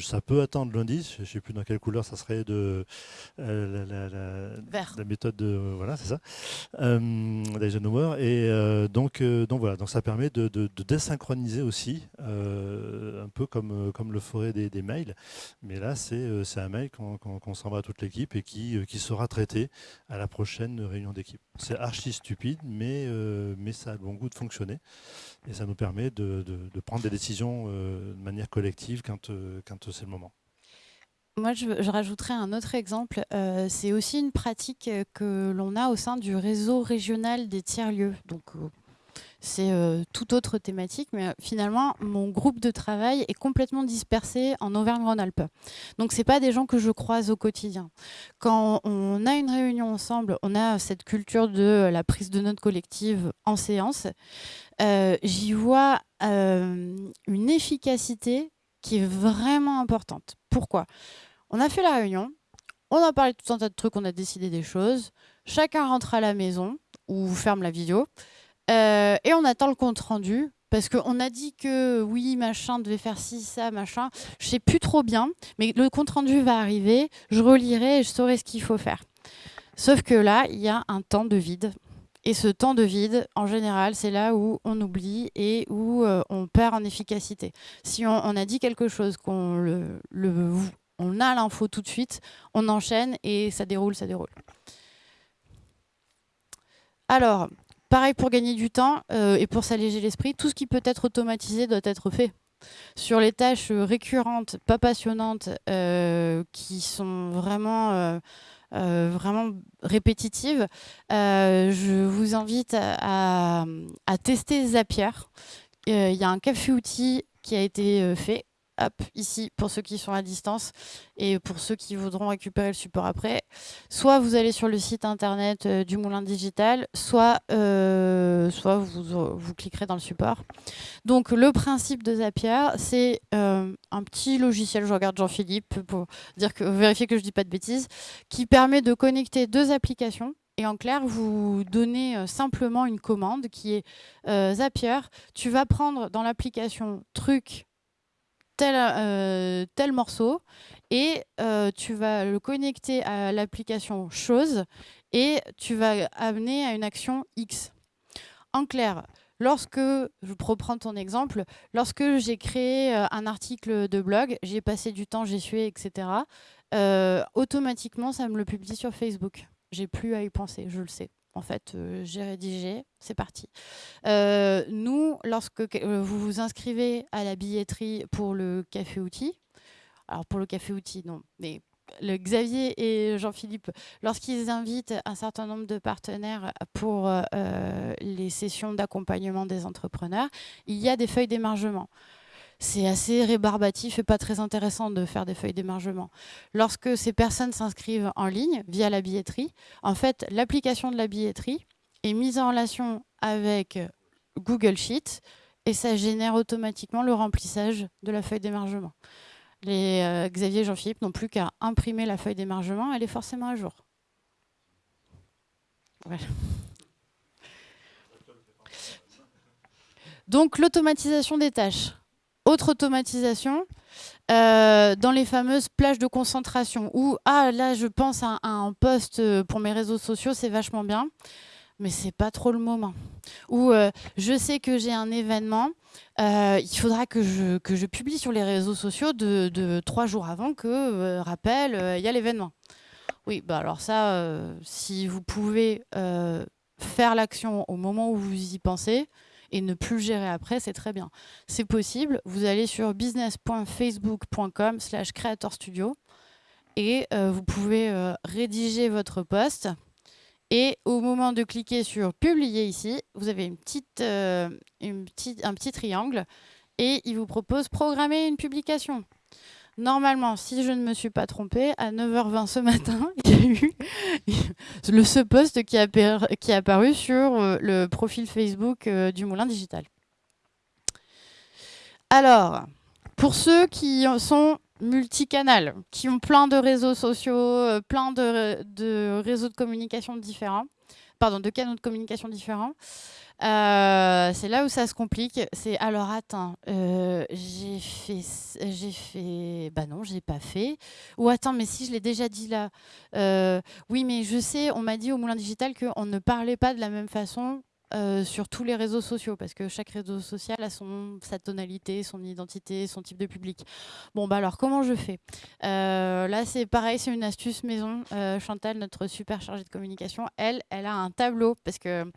ça peut attendre lundi. Je sais plus dans quelle couleur ça serait de euh, la, méthode de voilà, c'est ça, euh, Et euh, donc, donc voilà, donc ça permet de, désynchroniser aussi, un peu comme comme le ferait des, mails. Mais là, c'est un mail qu'on s'envoie à toute l'équipe et qui qui sera traité à la prochaine réunion d'équipe. C'est archi stupide, mais, euh, mais ça a le bon goût de fonctionner. Et ça nous permet de, de, prendre des décisions euh, de manière collective quand, euh, quand c'est le moment. Moi, je, rajouterais un autre exemple. c'est aussi une pratique que l'on a au sein du réseau régional des tiers-lieux. Donc, c'est euh, toute autre thématique, mais euh, finalement, mon groupe de travail est complètement dispersé en Auvergne-Rhône-Alpes. Donc, ce pas des gens que je croise au quotidien. Quand on a une réunion ensemble, on a cette culture de la prise de notes collective en séance. Euh, j'y vois une efficacité qui est vraiment importante. Pourquoi? On a fait la réunion, on a parlé de tout un tas de trucs, on a décidé des choses. Chacun rentre à la maison ou ferme la vidéo. Euh, et on attend le compte rendu parce qu'on a dit que oui, machin devait faire ci, ça, machin. Je sais plus trop bien, mais le compte rendu va arriver. Je relirai et je saurai ce qu'il faut faire. Sauf que là, il y a un temps de vide. Et ce temps de vide, en général, c'est là où on oublie et où euh, on perd en efficacité. Si on, a dit quelque chose, qu'on le, on a l'info tout de suite, on enchaîne et ça déroule, ça déroule. Alors, Pareil pour gagner du temps euh, et pour s'alléger l'esprit, tout ce qui peut être automatisé doit être fait. Sur les tâches récurrentes, pas passionnantes, euh, qui sont vraiment, euh, répétitives, je vous invite à, tester Zapier. Il y a un café-outil qui a été fait ici pour ceux qui sont à distance et pour ceux qui voudront récupérer le support après. Soit vous allez sur le site internet euh, du Moulin Digital, soit, euh, vous cliquerez dans le support. Donc le principe de Zapier, c'est euh, un petit logiciel, je regarde Jean-Philippe pour dire que, vérifier que je ne dis pas de bêtises, qui permet de connecter deux applications et en clair, vous donnez simplement une commande qui est Zapier. Tu vas prendre dans l'application truc tel, euh, tel morceau et euh, tu vas le connecter à l'application chose et tu vas amener à une action X. En clair, lorsque, je reprends ton exemple, lorsque j'ai créé euh, un article de blog, j'ai passé du temps, j'ai sué, etc., automatiquement, ça me le publie sur Facebook. J'ai plus à y penser, je le sais en fait, euh, j'ai rédigé, c'est parti. Euh, nous, lorsque euh, vous vous inscrivez à la billetterie pour le café outil, alors pour le café outil, non, mais le Xavier et Jean-Philippe, lorsqu'ils invitent un certain nombre de partenaires pour les sessions d'accompagnement des entrepreneurs, il y a des feuilles d'émargement c'est assez rébarbatif et pas très intéressant de faire des feuilles d'émargement. Lorsque ces personnes s'inscrivent en ligne via la billetterie, en fait, l'application de la billetterie est mise en relation avec Google Sheets et ça génère automatiquement le remplissage de la feuille d'émargement. Les euh, Xavier et Jean-Philippe n'ont plus qu'à imprimer la feuille d'émargement, elle est forcément à jour. Donc l'automatisation des tâches. Autre automatisation, euh, dans les fameuses plages de concentration où, ah là, je pense à, un post euh, pour mes réseaux sociaux, c'est vachement bien. mais c'est pas trop le moment. Ou euh, je sais que j'ai un événement, il faudra que je, que je publie sur les réseaux sociaux de, trois jours avant que, rappel, il y a l'événement. Oui, bah alors ça, si vous pouvez faire l'action au moment où vous y pensez et ne plus gérer après, c'est très bien. C'est possible. Vous allez sur business.facebook.com slash creator studio et vous pouvez rédiger votre poste et au moment de cliquer sur publier ici, vous avez une petite, euh, une petite, un petit triangle et il vous propose programmer une publication. Normalement, si je ne me suis pas trompée, à 9h20 ce matin, il y a eu le, ce post qui, qui est apparu sur euh, le profil Facebook euh, du Moulin Digital. Alors, pour ceux qui sont multicanal, qui ont plein de réseaux sociaux, euh, plein de, réseaux de communication différents, pardon, de canaux de communication différents. Euh, c'est là où ça se complique. C'est alors attends, euh, j'ai fait, j'ai fait, bah non, j'ai pas fait. Ou attends, mais si je l'ai déjà dit là. oui, mais je sais, on m'a dit au Moulin Digital qu'on ne parlait pas de la même façon euh, sur tous les réseaux sociaux, parce que chaque réseau social a son, sa tonalité, son identité, son type de public. Bon, bah alors, comment je fais? Euh, Là, c'est pareil, c'est une astuce maison. Euh, Chantal, notre super chargée de communication, elle, elle a un tableau, parce que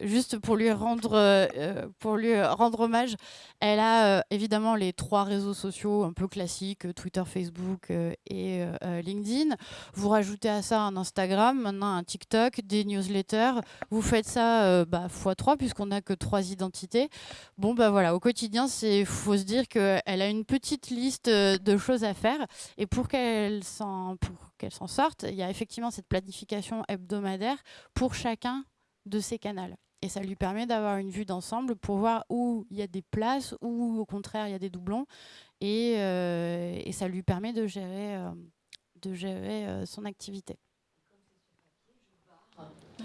juste pour lui rendre, euh, pour lui rendre hommage, elle a euh, évidemment les trois réseaux sociaux un peu classiques, euh, Twitter, Facebook et LinkedIn. Vous rajoutez à ça un Instagram, maintenant un TikTok, des newsletters. Vous faites ça bah, x3 puisqu'on n'a que trois identités. Bon, bah voilà, au quotidien, il faut se dire qu'elle a une petite liste de choses à faire. Et pour qu'elle s'en sorte, il y a effectivement cette planification hebdomadaire pour chacun de ces canaux. Et ça lui permet d'avoir une vue d'ensemble pour voir où il y a des places, où au contraire il y a des doublons. Et, euh, et ça lui permet de gérer, euh, de gérer euh, son activité.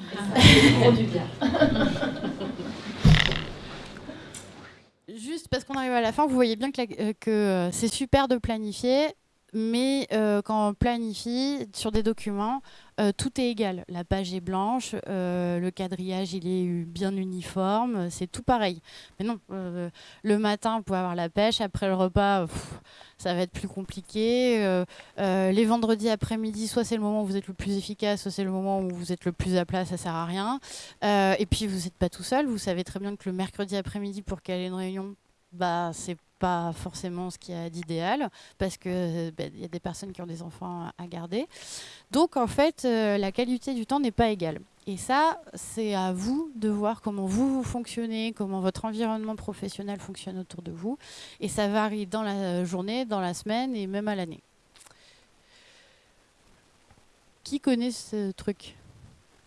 Juste parce qu'on arrive à la fin, vous voyez bien que, que c'est super de planifier, mais quand on planifie sur des documents, euh, tout est égal. La page est blanche, euh, le quadrillage il est bien uniforme, c'est tout pareil. Mais non, le matin vous pouvez avoir la pêche, après le repas ça va être plus compliqué. les vendredis après-midi, soit c'est le moment où vous êtes le plus efficace, soit c'est le moment où vous êtes le plus à plat, ça sert à rien. et puis vous n'êtes pas tout seul, vous savez très bien que le mercredi après-midi pour ait une réunion, bah c'est pas forcément ce qu'il y a d'idéal parce que ben, il y a des personnes qui ont des enfants à garder. Donc en fait, euh, la qualité du temps n'est pas égale. Et ça, c'est à vous de voir comment vous, fonctionnez, comment votre environnement professionnel fonctionne autour de vous. Et ça varie dans la journée, dans la semaine et même à l'année. Qui connaît ce truc?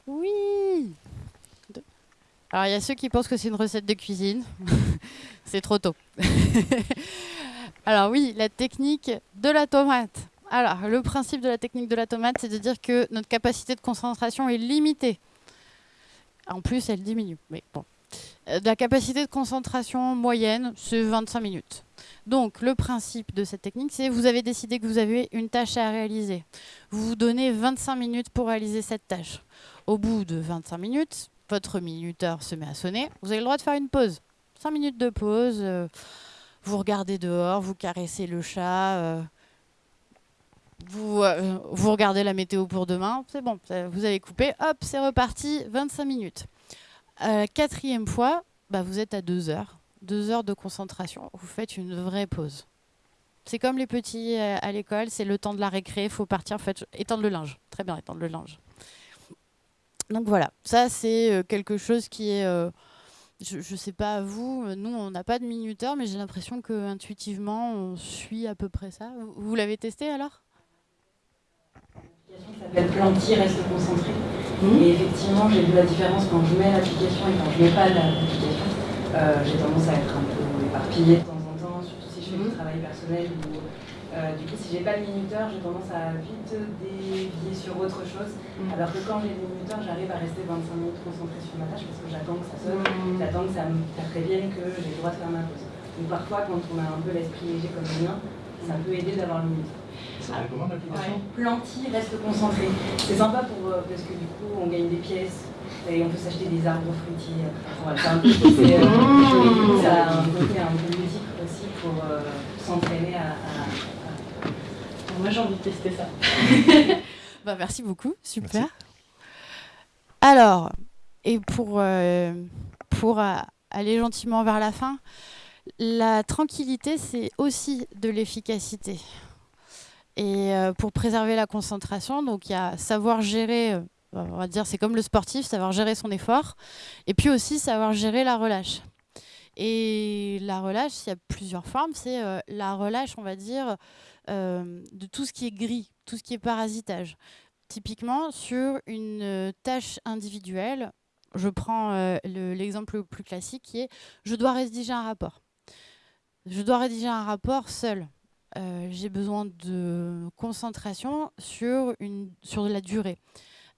Oui alors, il y a ceux qui pensent que c'est une recette de cuisine. c'est trop tôt. Alors oui, la technique de la tomate. Alors, le principe de la technique de la tomate, c'est de dire que notre capacité de concentration est limitée. En plus, elle diminue. Mais bon. Euh, la capacité de concentration moyenne, c'est 25 minutes. Donc, le principe de cette technique, c'est vous avez décidé que vous avez une tâche à réaliser. Vous vous donnez 25 minutes pour réaliser cette tâche. Au bout de 25 minutes, votre minuteur se met à sonner, vous avez le droit de faire une pause. 5 minutes de pause, euh, vous regardez dehors, vous caressez le chat, euh, vous, euh, vous regardez la météo pour demain, c'est bon, vous avez coupé, hop, c'est reparti, 25 minutes. quatrième fois, bah, vous êtes à 2 heures. 2 heures de concentration, vous faites une vraie pause. C'est comme les petits à l'école, c'est le temps de la récré, il faut partir, fait, étendre le linge. Très bien, étendre le linge. Donc voilà, ça c'est quelque chose qui est... Euh, je ne sais pas vous, euh, nous on n'a pas de minuteur, mais j'ai l'impression que intuitivement on suit à peu près ça. Vous, l'avez testé alors? L'application s'appelle Planty, reste concentré. Mmh. Et effectivement, j'ai vu la différence quand je mets l'application et quand je ne mets pas l'application. j'ai tendance à être un peu éparpillée de temps en temps, surtout si je fais du mmh. travail personnel ou euh, du coup, si j'ai pas le minuteur, j'ai tendance à vite dévier sur autre chose. Mm. Alors que quand j'ai le minuteur, j'arrive à rester 25 minutes concentrée sur ma tâche parce que j'attends que ça sonne, mm. j'attends que ça me prévienne que j'ai le droit de faire ma pause. Donc parfois, quand on a un peu l'esprit léger comme le mien, ça peut aider d'avoir le minuteur. l'application Planty reste concentré. C'est sympa pour, euh, parce que du coup, on gagne des pièces Et on peut s'acheter des arbres fruitiers. c'est un peu, euh, ça a un côté un peu ludique aussi pour euh, s'entraîner à, Moi j'ai envie de tester ça. bah, merci beaucoup, super. Alors, et pour, euh, pour aller gentiment vers la fin, la tranquillité, c'est aussi de l'efficacité. Et pour préserver la concentration, donc il y a savoir gérer on va dire, c'est comme le sportif, savoir gérer son effort, et puis aussi savoir gérer la relâche. Et la relâche, il y a plusieurs formes. C'est euh, la relâche, on va dire, euh, de tout ce qui est gris, tout ce qui est parasitage. Typiquement, sur une euh, tâche individuelle, je prends l'exemple le plus classique qui est je dois rédiger un rapport. Je dois rédiger un rapport seul. J'ai besoin de concentration sur, une, sur la durée.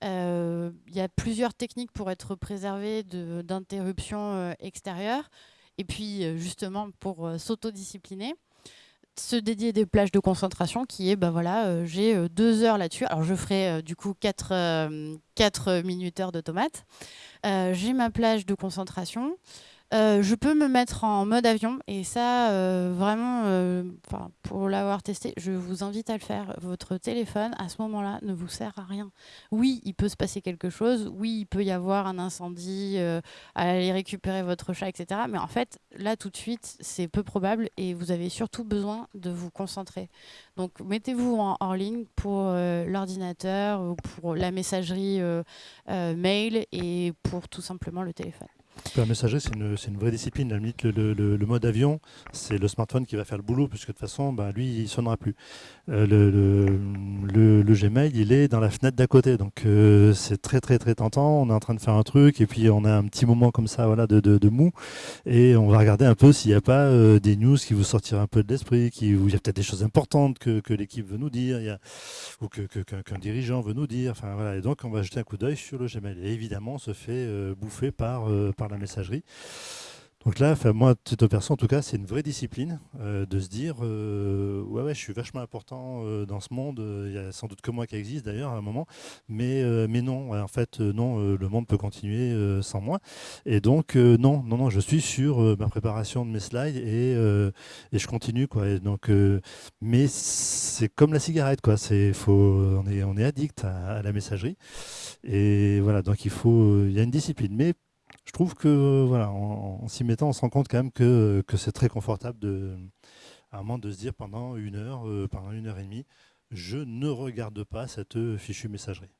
Euh, il y a plusieurs techniques pour être préservé d'interruptions euh, extérieures. Et puis, euh, justement, pour s'autodiscipliner, se dédier des plages de concentration qui est, ben voilà, j'ai deux heures là-dessus. Alors, je ferai du coup quatre, quatre minuteurs de tomates. j'ai ma plage de concentration. Euh, je peux me mettre en mode avion et ça, euh, vraiment, euh, pour l'avoir testé, je vous invite à le faire. Votre téléphone, à ce moment-là, ne vous sert à rien. Oui, il peut se passer quelque chose. Oui, il peut y avoir un incendie, aller récupérer votre chat, etc. Mais en fait, là, tout de suite, c'est peu probable et vous avez surtout besoin de vous concentrer. Donc, mettez-vous en hors ligne pour l'ordinateur ou pour la messagerie mail et pour tout simplement le téléphone. La messagerie, c'est une, vraie discipline. La limite, le, mode avion, c'est le smartphone qui va faire le boulot, puisque de toute façon, bah, lui, il ne sonnera plus. Euh, le, Gmail, il est dans la fenêtre d'à côté. Donc, euh, c'est très, très, très tentant. On est en train de faire un truc, et puis on a un petit moment comme ça voilà, de, mou, et on va regarder un peu s'il n'y a pas euh, des news qui vous sortiront un peu de l'esprit, où il y a peut-être des choses importantes que, l'équipe veut nous dire, ou qu'un dirigeant veut nous dire. Enfin, voilà. Et donc, on va jeter un coup d'œil sur le Gmail. Et évidemment, on se fait bouffer par, par la messagerie. Donc là, moi, cette opération, en tout cas, c'est une vraie discipline euh, de se dire euh, ouais, ouais, je suis vachement important euh, dans ce monde. Il y a sans doute que moi qui existe d'ailleurs à un moment, mais, mais non, en fait, non, le monde peut continuer sans moi. Et donc, non, non, non, je suis sur ma préparation de mes slides et, et je continue. Quoi. Et donc, mais c'est comme la cigarette, quoi. C'est, faut, on, est, on est addict à, à la messagerie. Et voilà, donc il faut, il y a une discipline. Mais je trouve que voilà, en, s'y mettant, on se rend compte quand même que, que c'est très confortable à un moment de se dire pendant une heure, euh, pendant une heure et demie, je ne regarde pas cette fichue messagerie.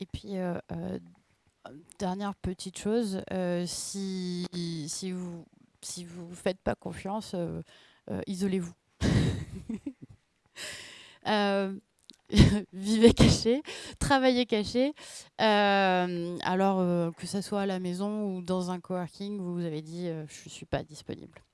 Et puis, euh, euh, dernière petite chose, si, si vous si vous faites pas confiance, isolez-vous. vivez caché, travaillez caché. Euh, alors euh, que ce soit à la maison ou dans un coworking, vous avez dit euh, je ne suis pas disponible.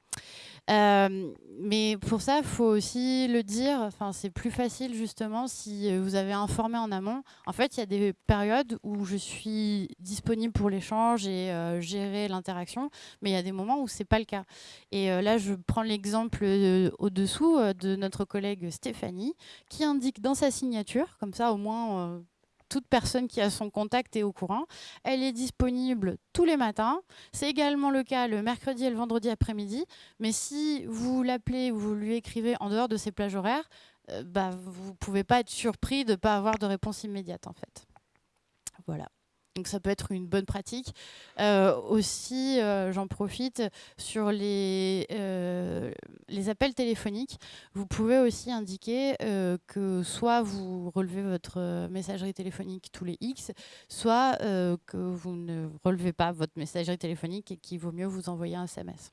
Euh, mais pour ça, il faut aussi le dire. Enfin, c'est plus facile justement si euh, vous avez informé en amont. En fait, il y a des périodes où je suis disponible pour l'échange et euh, gérer l'interaction, mais il y a des moments où c'est pas le cas. Et là, je prends l'exemple au-dessous de notre collègue Stéphanie, qui indique dans sa signature, comme ça au moins toute personne qui a son contact est au courant. Elle est disponible tous les matins. C'est également le cas le mercredi et le vendredi après-midi. Mais si vous l'appelez ou vous lui écrivez en dehors de ces plages horaires, euh, bah, vous ne pouvez pas être surpris de ne pas avoir de réponse immédiate en fait. Voilà. Donc ça peut être une bonne pratique. Euh, aussi, euh, j'en profite sur euh, les appels téléphoniques. Vous pouvez aussi indiquer que soit vous relevez votre messagerie téléphonique tous les X, soit que vous ne relevez pas votre messagerie téléphonique et qu'il vaut mieux vous envoyer un SMS.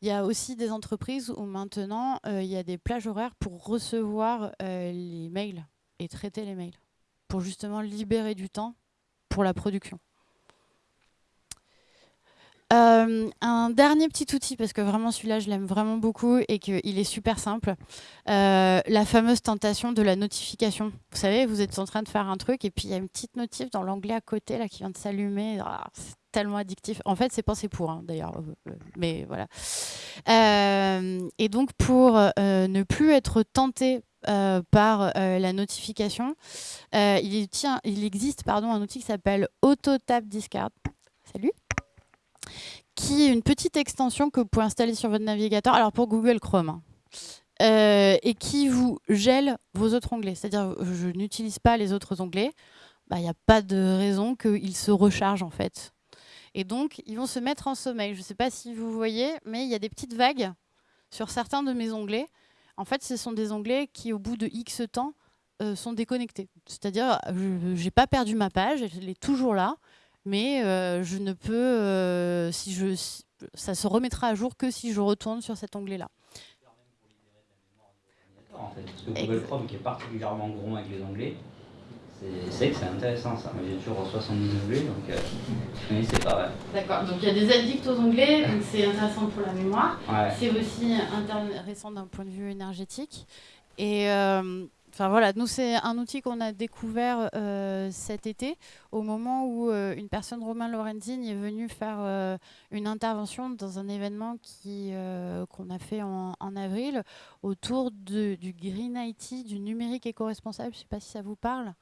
Il y a aussi des entreprises où maintenant il y a des plages horaires pour recevoir les mails et traiter les mails pour justement libérer du temps pour la production. Euh, un dernier petit outil, parce que vraiment celui-là, je l'aime vraiment beaucoup et qu'il est super simple. Euh, la fameuse tentation de la notification. Vous savez, vous êtes en train de faire un truc et puis il y a une petite notif dans l'onglet à côté là qui vient de s'allumer. Ah, c'est tellement addictif. En fait, c'est pensé pour, hein, d'ailleurs. Euh, mais voilà. et donc, pour ne plus être tenté par la notification. il, tient, il existe pardon, un outil qui s'appelle AutoTap Discard. Salut qui est une petite extension que vous pouvez installer sur votre navigateur, alors pour Google Chrome, hein. et qui vous gèle vos autres onglets. C'est-à-dire, je n'utilise pas les autres onglets, bah, il n'y a pas de raison qu'ils se rechargent en fait. Et donc, ils vont se mettre en sommeil. Je ne sais pas si vous voyez, mais il y a des petites vagues sur certains de mes onglets. En fait, ce sont des onglets qui, au bout de X temps, euh, sont déconnectés. C'est-à-dire, je n'ai pas perdu ma page, elle est toujours là, mais euh, je ne peux, euh, si je, ça se remettra à jour que si je retourne sur cet onglet-là. En fait, parce que Google Chrome, qui est particulièrement gros avec les onglets, c'est que c'est intéressant ça. Moi j'ai toujours 70 onglets, donc euh, c'est pas vrai. D'accord, donc il y a des addicts aux onglets, donc c'est intéressant pour la mémoire. C'est aussi intéressant d'un point de vue énergétique. Et euh, Enfin voilà, nous c'est un outil qu'on a découvert euh, cet été au moment où euh, une personne, Romain Lorenzini, est venu faire une intervention dans un événement qu'on a fait en, en avril autour de, du Green IT, du numérique éco-responsable. Je ne sais pas si ça vous parle.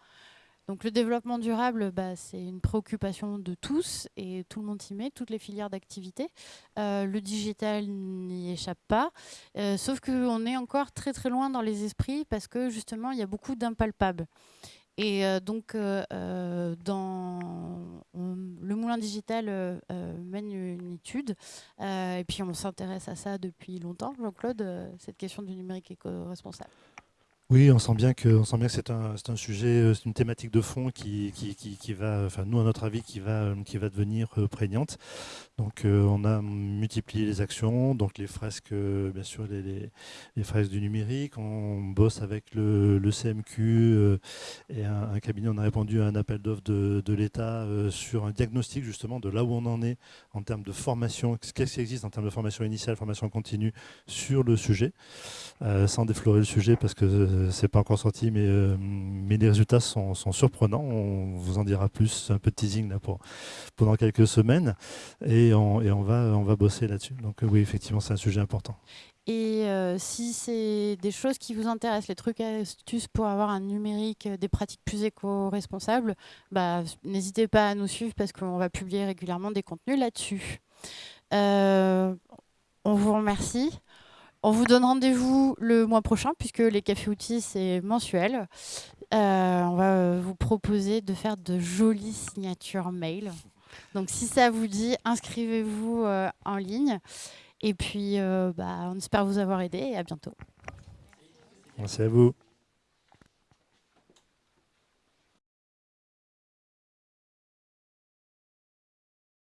Donc le développement durable, bah, c'est une préoccupation de tous et tout le monde s'y met, toutes les filières d'activité. Euh, le digital n'y échappe pas, euh, sauf qu'on est encore très très loin dans les esprits parce que justement il y a beaucoup d'impalpables. Et euh, donc, dans le Moulin Digital mène une étude, et puis on s'intéresse à ça depuis longtemps, Jean-Claude, cette question du numérique éco-responsable. Oui, on sent bien que, on sent bien que c'est un, un, sujet, euh, c'est une thématique de fond qui, qui, qui, va, enfin nous à notre avis, qui va, qui va devenir euh, prégnante. Donc euh, on a multiplié les actions, donc les fresques, bien sûr les, fresques du numérique. On bosse avec le, le CMQ et un, cabinet. On a répondu à un appel d'offres de l'État sur un diagnostic justement de là où on en est en termes de formation, qu'est-ce qui existe en termes de formation initiale, formation continue sur le sujet, sans déflorer le sujet parce que c'est pas encore sorti, mais, euh, mais les résultats sont, surprenants. On vous en dira plus, un peu de teasing là, pour, pendant quelques semaines, et on, et on, va, on va bosser là-dessus. Donc oui, effectivement, c'est un sujet important. Et euh, si c'est des choses qui vous intéressent, les trucs et astuces pour avoir un numérique, euh, des pratiques plus éco-responsables, bah, n'hésitez pas à nous suivre parce qu'on va publier régulièrement des contenus là-dessus. on vous remercie. On vous donne rendez-vous le mois prochain puisque les cafés outils c'est mensuel. Euh, on va vous proposer de faire de jolies signatures mail. Donc si ça vous dit, inscrivez-vous euh, en ligne. Et puis, euh, bah, on espère vous avoir aidé et à bientôt. Merci à vous.